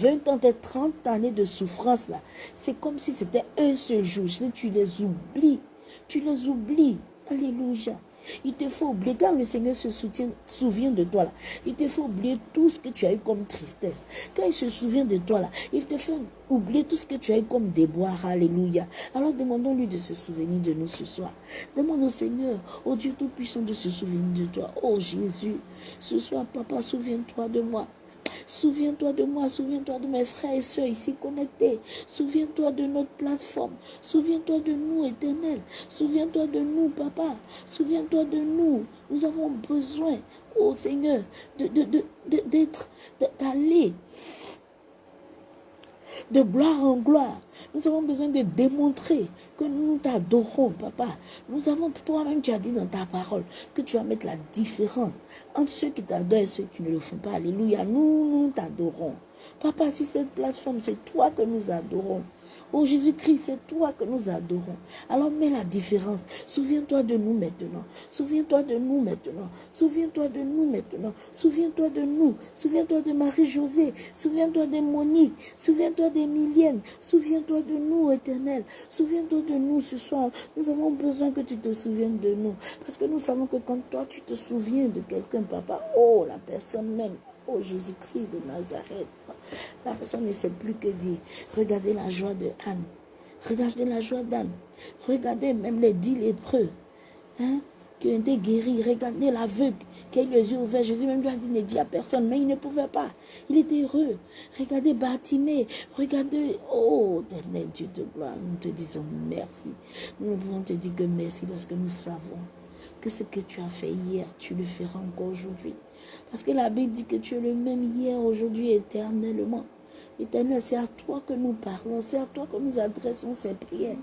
20 ans, tes 30 années de souffrance là, c'est comme si c'était un seul jour. Tu les oublies. Tu les oublies. Alléluia. Il te faut oublier, quand le Seigneur se souvient de toi là, il te faut oublier tout ce que tu as eu comme tristesse. Quand il se souvient de toi là, il te fait oublier tout ce que tu as eu comme déboire. Alléluia. Alors demandons-lui de se souvenir de nous ce soir. Demande au Seigneur, au Dieu Tout-Puissant, de se souvenir de toi. Oh Jésus, ce soir, Papa, souviens-toi de moi. Souviens-toi de moi, souviens-toi de mes frères et soeurs ici connectés. Souviens-toi de notre plateforme. Souviens-toi de nous, éternel. Souviens-toi de nous, papa. Souviens-toi de nous. Nous avons besoin, oh Seigneur, d'être, d'aller de gloire en gloire. Nous avons besoin de démontrer que nous t'adorons, papa. Nous avons, toi-même, tu as dit dans ta parole que tu vas mettre la différence entre ceux qui t'adorent et ceux qui ne le font pas. Alléluia. Nous, nous t'adorons. Papa, sur cette plateforme, c'est toi que nous adorons. Oh Jésus-Christ, c'est toi que nous adorons. Alors mets la différence. Souviens-toi de nous maintenant. Souviens-toi de nous maintenant. Souviens-toi de nous maintenant. Souviens-toi de nous. Souviens-toi de Marie-Josée. Souviens-toi de Monique. Souviens-toi d'Emilienne. Souviens-toi de nous, éternel. Souviens-toi de nous ce soir. Nous avons besoin que tu te souviennes de nous. Parce que nous savons que quand toi, tu te souviens de quelqu'un, papa, oh, la personne même Oh Jésus-Christ de Nazareth. La personne ne sait plus que dire. Regardez la joie de Anne. Regardez la joie d'Anne. Regardez même les dix lépreux. Hein, qui ont été guéris. Regardez l'aveugle qui a eu les yeux ouverts. Jésus même lui a dit, ne dit à personne, mais il ne pouvait pas. Il était heureux. Regardez Bartimée. Regardez, oh, éternel Dieu de gloire, nous te disons merci. Nous pouvons te dire que merci parce que nous savons que ce que tu as fait hier, tu le feras encore aujourd'hui. Parce que la Bible dit que tu es le même hier, aujourd'hui, éternellement. Éternel, c'est à toi que nous parlons, c'est à toi que nous adressons ces prières.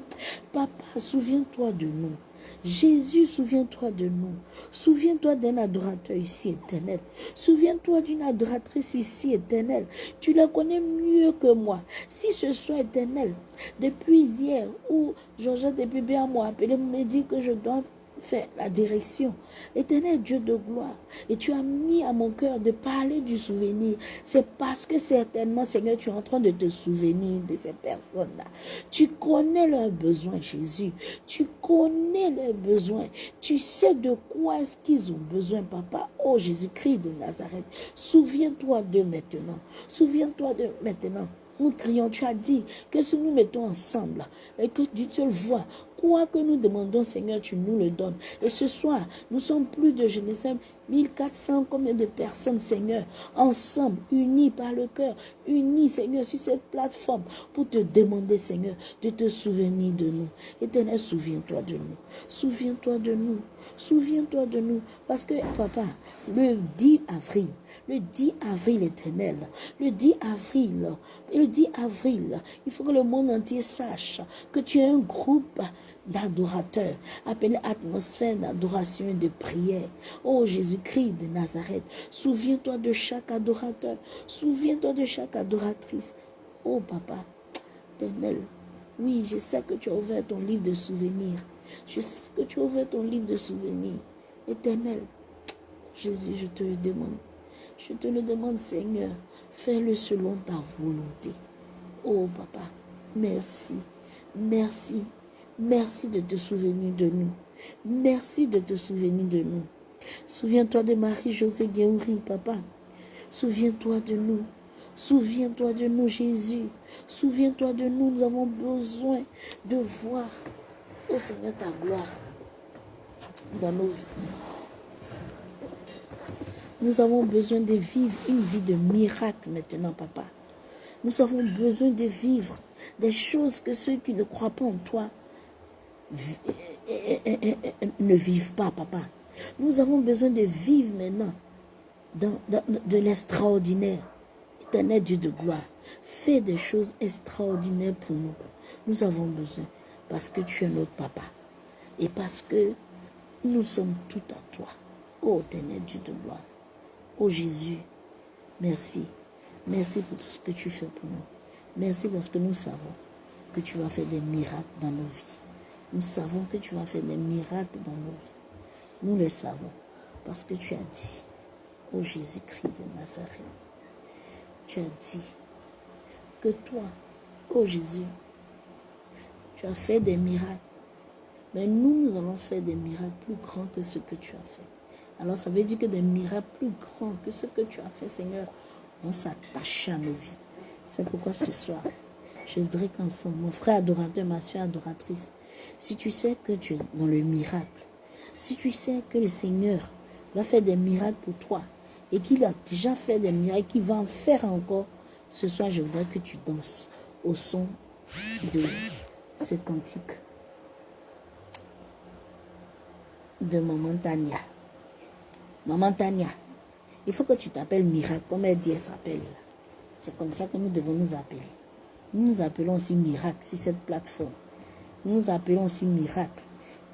Papa, souviens-toi de nous. Jésus, souviens-toi de nous. Souviens-toi d'un adorateur ici éternel. Souviens-toi d'une adoratrice ici éternelle. Tu la connais mieux que moi. Si ce soit éternel, depuis hier, où Georgette et bébé moi appelé me dit que je dois fait la direction. Éternel Dieu de gloire. Et tu as mis à mon cœur de parler du souvenir. C'est parce que certainement, Seigneur, tu es en train de te souvenir de ces personnes-là. Tu connais leurs besoins, Jésus. Tu connais leurs besoins. Tu sais de quoi est-ce qu'ils ont besoin, Papa. Oh Jésus-Christ de Nazareth. Souviens-toi de maintenant. Souviens-toi de maintenant. Nous crions, tu as dit que si nous mettons ensemble et que Dieu te voit, Quoi que nous demandons, Seigneur, tu nous le donnes. Et ce soir, nous sommes plus de, je ne sais, 1400, combien de personnes, Seigneur, ensemble, unis par le cœur, unis, Seigneur, sur cette plateforme, pour te demander, Seigneur, de te souvenir de nous. Éternel, souviens-toi de nous. Souviens-toi de nous. Souviens-toi de nous. Parce que, papa, le 10 avril, le 10 avril éternel, le 10 avril, le 10 avril, il faut que le monde entier sache que tu es un groupe d'adorateurs, appelé atmosphère d'adoration et de prière. Oh Jésus-Christ de Nazareth, souviens-toi de chaque adorateur, souviens-toi de chaque adoratrice. Oh Papa, éternel, oui, je sais que tu as ouvert ton livre de souvenirs. Je sais que tu as ouvert ton livre de souvenirs. Éternel, Jésus, je te le demande. Je te le demande, Seigneur, fais-le selon ta volonté. Oh Papa, merci, merci, Merci de te souvenir de nous. Merci de te souvenir de nous. Souviens-toi de Marie-Josée Guéouri, papa. Souviens-toi de nous. Souviens-toi de nous, Jésus. Souviens-toi de nous. Nous avons besoin de voir, oh Seigneur, ta gloire dans nos vies. Nous avons besoin de vivre une vie de miracle maintenant, papa. Nous avons besoin de vivre des choses que ceux qui ne croient pas en toi ne vivent pas, papa. Nous avons besoin de vivre maintenant de l'extraordinaire. Éternel Dieu de gloire, fais des choses extraordinaires pour nous. Nous avons besoin parce que tu es notre papa et parce que nous sommes tout à toi. Oh éternel Dieu de gloire. Oh Jésus, merci. Merci pour tout ce que tu fais pour nous. Merci parce que nous savons que tu vas faire des miracles dans nos vies. Nous savons que tu vas faire des miracles dans nos vies. Nous le savons parce que tu as dit, ô Jésus-Christ de Nazareth, tu as dit que toi, ô Jésus, tu as fait des miracles. Mais nous, nous allons faire des miracles plus grands que ce que tu as fait. Alors ça veut dire que des miracles plus grands que ce que tu as fait, Seigneur, vont s'attacher à nos vies. C'est pourquoi ce soir, je voudrais qu'ensemble, mon frère adorateur, ma soeur adoratrice, si tu sais que tu es dans le miracle, si tu sais que le Seigneur va faire des miracles pour toi et qu'il a déjà fait des miracles, qu'il va en faire encore, ce soir, je voudrais que tu danses au son de ce cantique de Maman Tania. Maman Tania, il faut que tu t'appelles Miracle, comme elle dit, elle s'appelle. C'est comme ça que nous devons nous appeler. Nous nous appelons aussi Miracle sur cette plateforme nous appelons aussi miracle.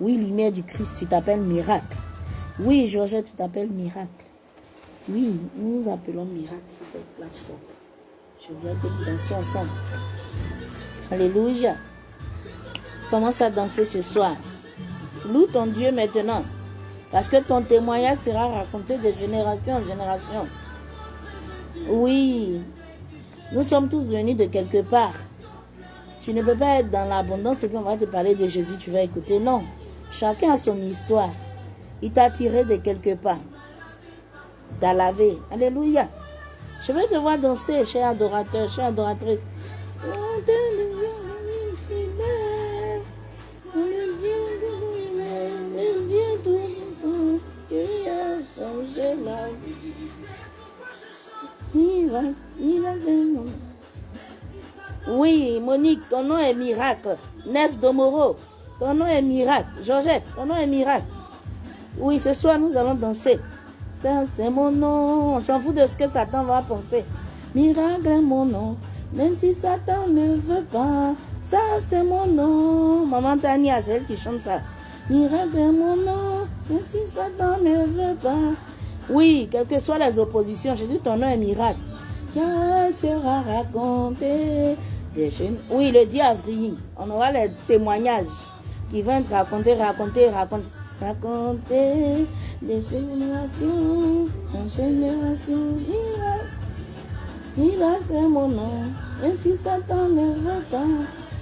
Oui, lumière du Christ, tu t'appelles miracle. Oui, Georgette, tu t'appelles miracle. Oui, nous appelons miracle sur cette plateforme. Je voudrais que nous dansions ensemble. Alléluia. Commence à danser ce soir. Loue ton Dieu maintenant. Parce que ton témoignage sera raconté de génération en génération. Oui, nous sommes tous venus de quelque part. Tu ne peux pas être dans l'abondance et puis on va te parler de Jésus, tu vas écouter. Non. Chacun a son histoire. Il t'a tiré de quelque part. T'as lavé. Alléluia. Je veux te voir danser, cher adorateur, chère adoratrice. Oui, Monique, ton nom est miracle. Nes Domoro, ton nom est miracle. Georgette, ton nom est miracle. Oui, ce soir, nous allons danser. Ça, c'est mon nom. On s'en fout de ce que Satan va penser. Miracle est mon nom. Même si Satan ne veut pas. Ça, c'est mon nom. Maman Tania, c'est elle qui chante ça. Miracle est mon nom. Même si Satan ne veut pas. Oui, quelles que soient les oppositions, j'ai dit ton nom est miracle. Il sera raconté oui, le 10 avril, on aura les témoignages qui vont être racontés, raconter, raconter, raconter des générations en génération. Il a fait mon nom, et si Satan ne veut pas,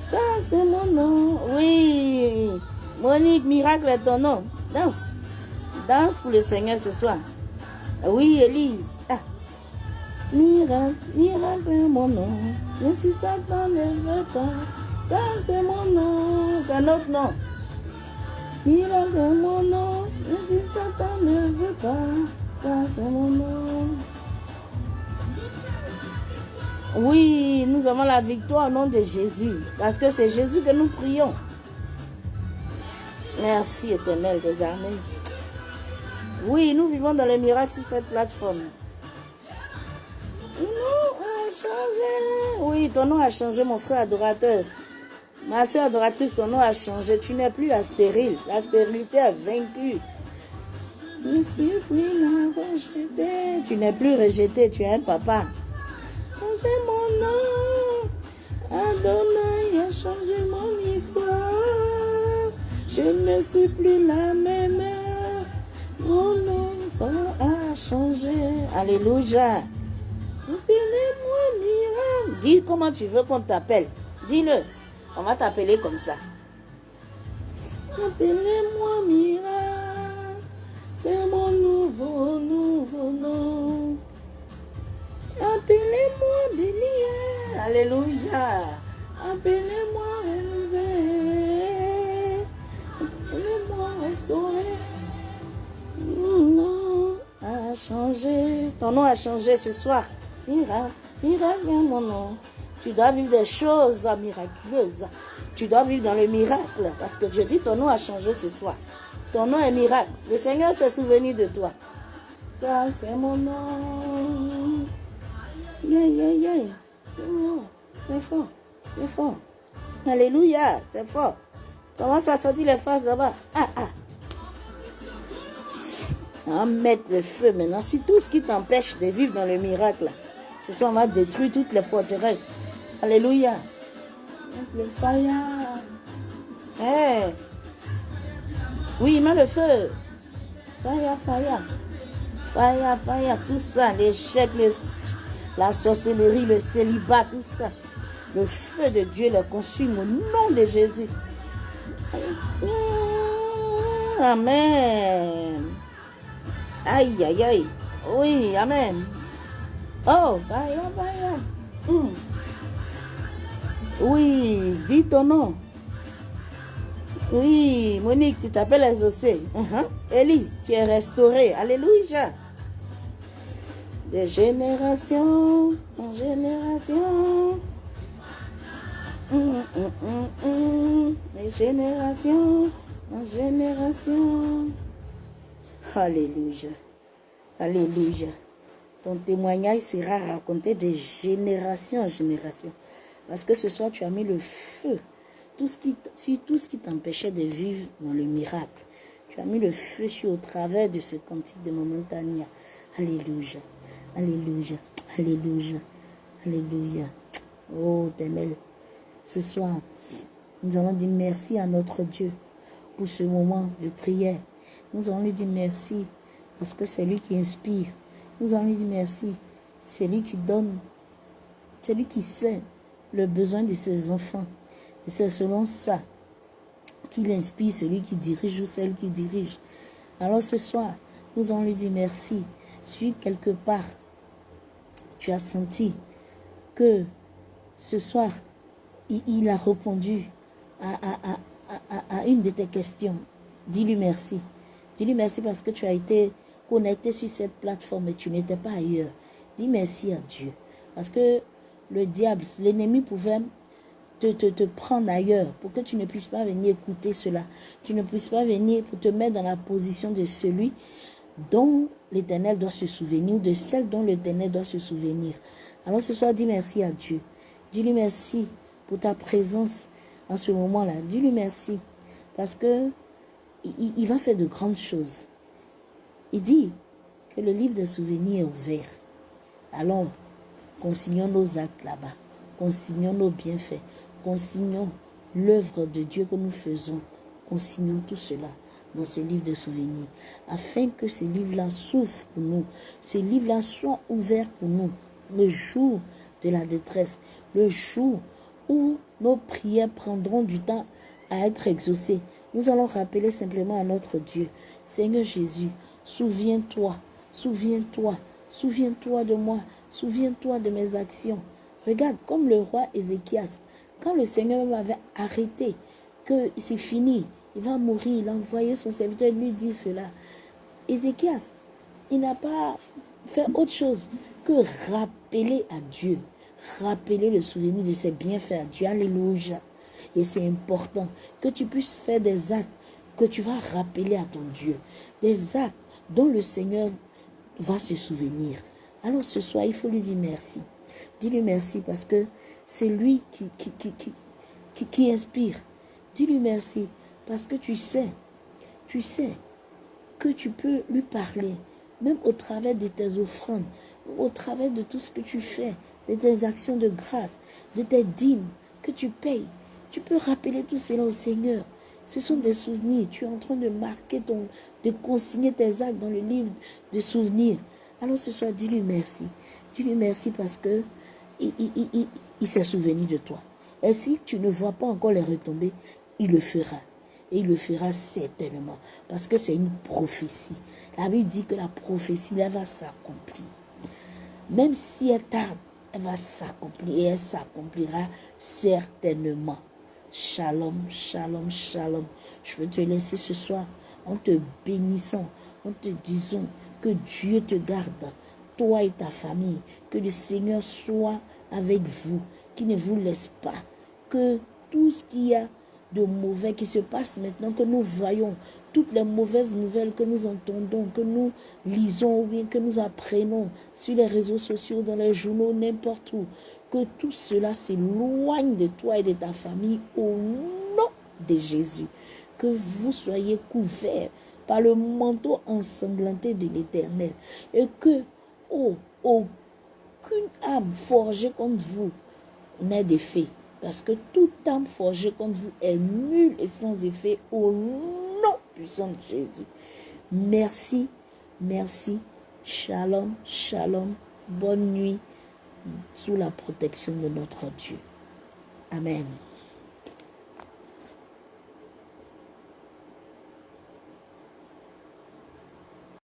ça c'est mon nom. Oui, Monique, miracle est ton nom. Danse, danse pour le Seigneur ce soir. Oui, Élise. Miracle, miracle est mon nom. Mais si Satan ne veut pas, ça c'est mon nom, c'est notre nom. Miracle est mon nom. Mais si Satan ne veut pas, ça c'est mon nom. Oui, nous avons la victoire au nom de Jésus. Parce que c'est Jésus que nous prions. Merci éternel des armées. Oui, nous vivons dans les miracles sur cette plateforme changé. Oui, ton nom a changé, mon frère adorateur. Ma soeur adoratrice, ton nom a changé. Tu n'es plus la stérile. La stérilité a vaincu. Je suis pris la rejeté. Tu n'es plus rejeté, tu es un papa. Changez mon nom. Adonai a changé mon histoire. Je ne suis plus la même. Mon nom a changé. Alléluia. Appelez-moi miracle. Dis comment tu veux qu'on t'appelle. Dis-le. On va t'appeler comme ça. Appelez-moi miracle. C'est mon nouveau, nouveau nom. Appelez-moi béni. Alléluia. Appelez-moi relevé. Appelez-moi restauré. Mon nom a changé. Ton nom a changé ce soir. Miracle, miracle, mon nom. Tu dois vivre des choses miraculeuses. Tu dois vivre dans le miracle. Parce que je dis, ton nom a changé ce soir. Ton nom est miracle. Le Seigneur s'est souvenu de toi. Ça, c'est mon nom. Yeah. C'est fort. C'est fort. Alléluia. C'est fort. Comment ça sortit les faces là-bas? Ah, ah. On mettre le feu maintenant sur tout ce qui t'empêche de vivre dans le miracle. Ce soir, on va détruire toutes les forteresses. Alléluia. Le fire. Hey. Oui, met le feu. Fire, fire. Fire, fire. Tout ça, l'échec, la sorcellerie, le célibat, tout ça. Le feu de Dieu le consume au nom de Jésus. Amen. Aïe, aïe, aïe. Oui, Amen. Oh, vaya, vaya. Hmm. Oui, dis ton nom. Oui, Monique, tu t'appelles Exaucé. Uh Élise, tu es restaurée. Alléluia. De génération en génération. Mm, mm, mm, De génération en génération. Alléluia. Alléluia. Ton témoignage sera raconté de génération en génération. Parce que ce soir, tu as mis le feu tout ce qui, sur tout ce qui t'empêchait de vivre dans le miracle. Tu as mis le feu sur au travers de ce cantique de Momentania. Alléluia. Alléluia. Alléluia. Alléluia. Oh, Ténel. Ce soir, nous allons dire merci à notre Dieu pour ce moment de prière. Nous allons lui dire merci parce que c'est lui qui inspire. Nous allons lui dire merci. C'est lui qui donne. C'est lui qui sait le besoin de ses enfants. Et c'est selon ça qu'il inspire celui qui dirige ou celle qui dirige. Alors ce soir, nous allons lui dire merci. Si quelque part, tu as senti que ce soir, il, a répondu à, une de tes questions. Dis-lui merci. Dis-lui merci parce que tu as été connecté sur cette plateforme et tu n'étais pas ailleurs. Dis merci à Dieu. Parce que le diable, l'ennemi pouvait te, te, te, prendre ailleurs pour que tu ne puisses pas venir écouter cela. Tu ne puisses pas venir pour te mettre dans la position de celui dont l'Éternel doit se souvenir ou de celle dont l'Éternel doit se souvenir. Alors ce soir, dis merci à Dieu. Dis-lui merci pour ta présence en ce moment-là. Dis-lui merci parce que il, va faire de grandes choses. Il dit que le livre des souvenirs est ouvert. Allons, consignons nos actes là-bas. Consignons nos bienfaits. Consignons l'œuvre de Dieu que nous faisons. Consignons tout cela dans ce livre de souvenirs. Afin que ce livre-là s'ouvre pour nous. Ce livre-là soit ouvert pour nous. Le jour de la détresse. Le jour où nos prières prendront du temps à être exaucées. Nous allons rappeler simplement à notre Dieu, Seigneur Jésus, souviens-toi, souviens-toi, souviens-toi de moi, souviens-toi de mes actions. Regarde, comme le roi Ézéchias, quand le Seigneur m'avait arrêté, que c'est fini, il va mourir, il a envoyé son serviteur lui dit cela. Ézéchias, il n'a pas fait autre chose que rappeler à Dieu rappeler le souvenir de ses bienfaits à Dieu. Alléluia. Et c'est important que tu puisses faire des actes que tu vas rappeler à ton Dieu. Des actes dont le Seigneur va se souvenir. Alors ce soir, il faut lui dire merci. Dis-lui merci parce que c'est lui qui, qui, qui, qui, qui inspire. Dis-lui merci parce que tu sais, tu sais que tu peux lui parler, même au travers de tes offrandes, au travers de tout ce que tu fais, de tes actions de grâce, de tes dîmes que tu payes. Tu peux rappeler tout cela au Seigneur. Ce sont des souvenirs. Tu es en train de marquer ton, de consigner tes actes dans le livre de souvenirs. Alors ce soir, dis-lui merci. Dis-lui merci parce que il, il s'est souvenu de toi. Et si tu ne vois pas encore les retombées, il le fera. Et il le fera certainement. Parce que c'est une prophétie. La Bible dit que la prophétie, elle va s'accomplir. Même si elle tarde, elle va s'accomplir et elle s'accomplira certainement. Shalom, shalom, shalom. Je veux te laisser ce soir en te bénissant, en te disant que Dieu te garde, toi et ta famille, que le Seigneur soit avec vous, qu'il ne vous laisse pas, que tout ce qu'il y a de mauvais qui se passe maintenant, que nous voyons, toutes les mauvaises nouvelles que nous entendons, que nous lisons ou bien que nous apprenons sur les réseaux sociaux, dans les journaux, n'importe où, que tout cela s'éloigne de toi et de ta famille au nom de Jésus. Que vous soyez couverts par le manteau ensanglanté de l'Éternel et que, oh, aucune âme forgée contre vous n'ait d'effet. Parce que toute âme forgée contre vous est nulle et sans effet au nom puissant de Jésus. Merci, merci. Shalom, shalom. Bonne nuit sous la protection de notre Dieu. Amen.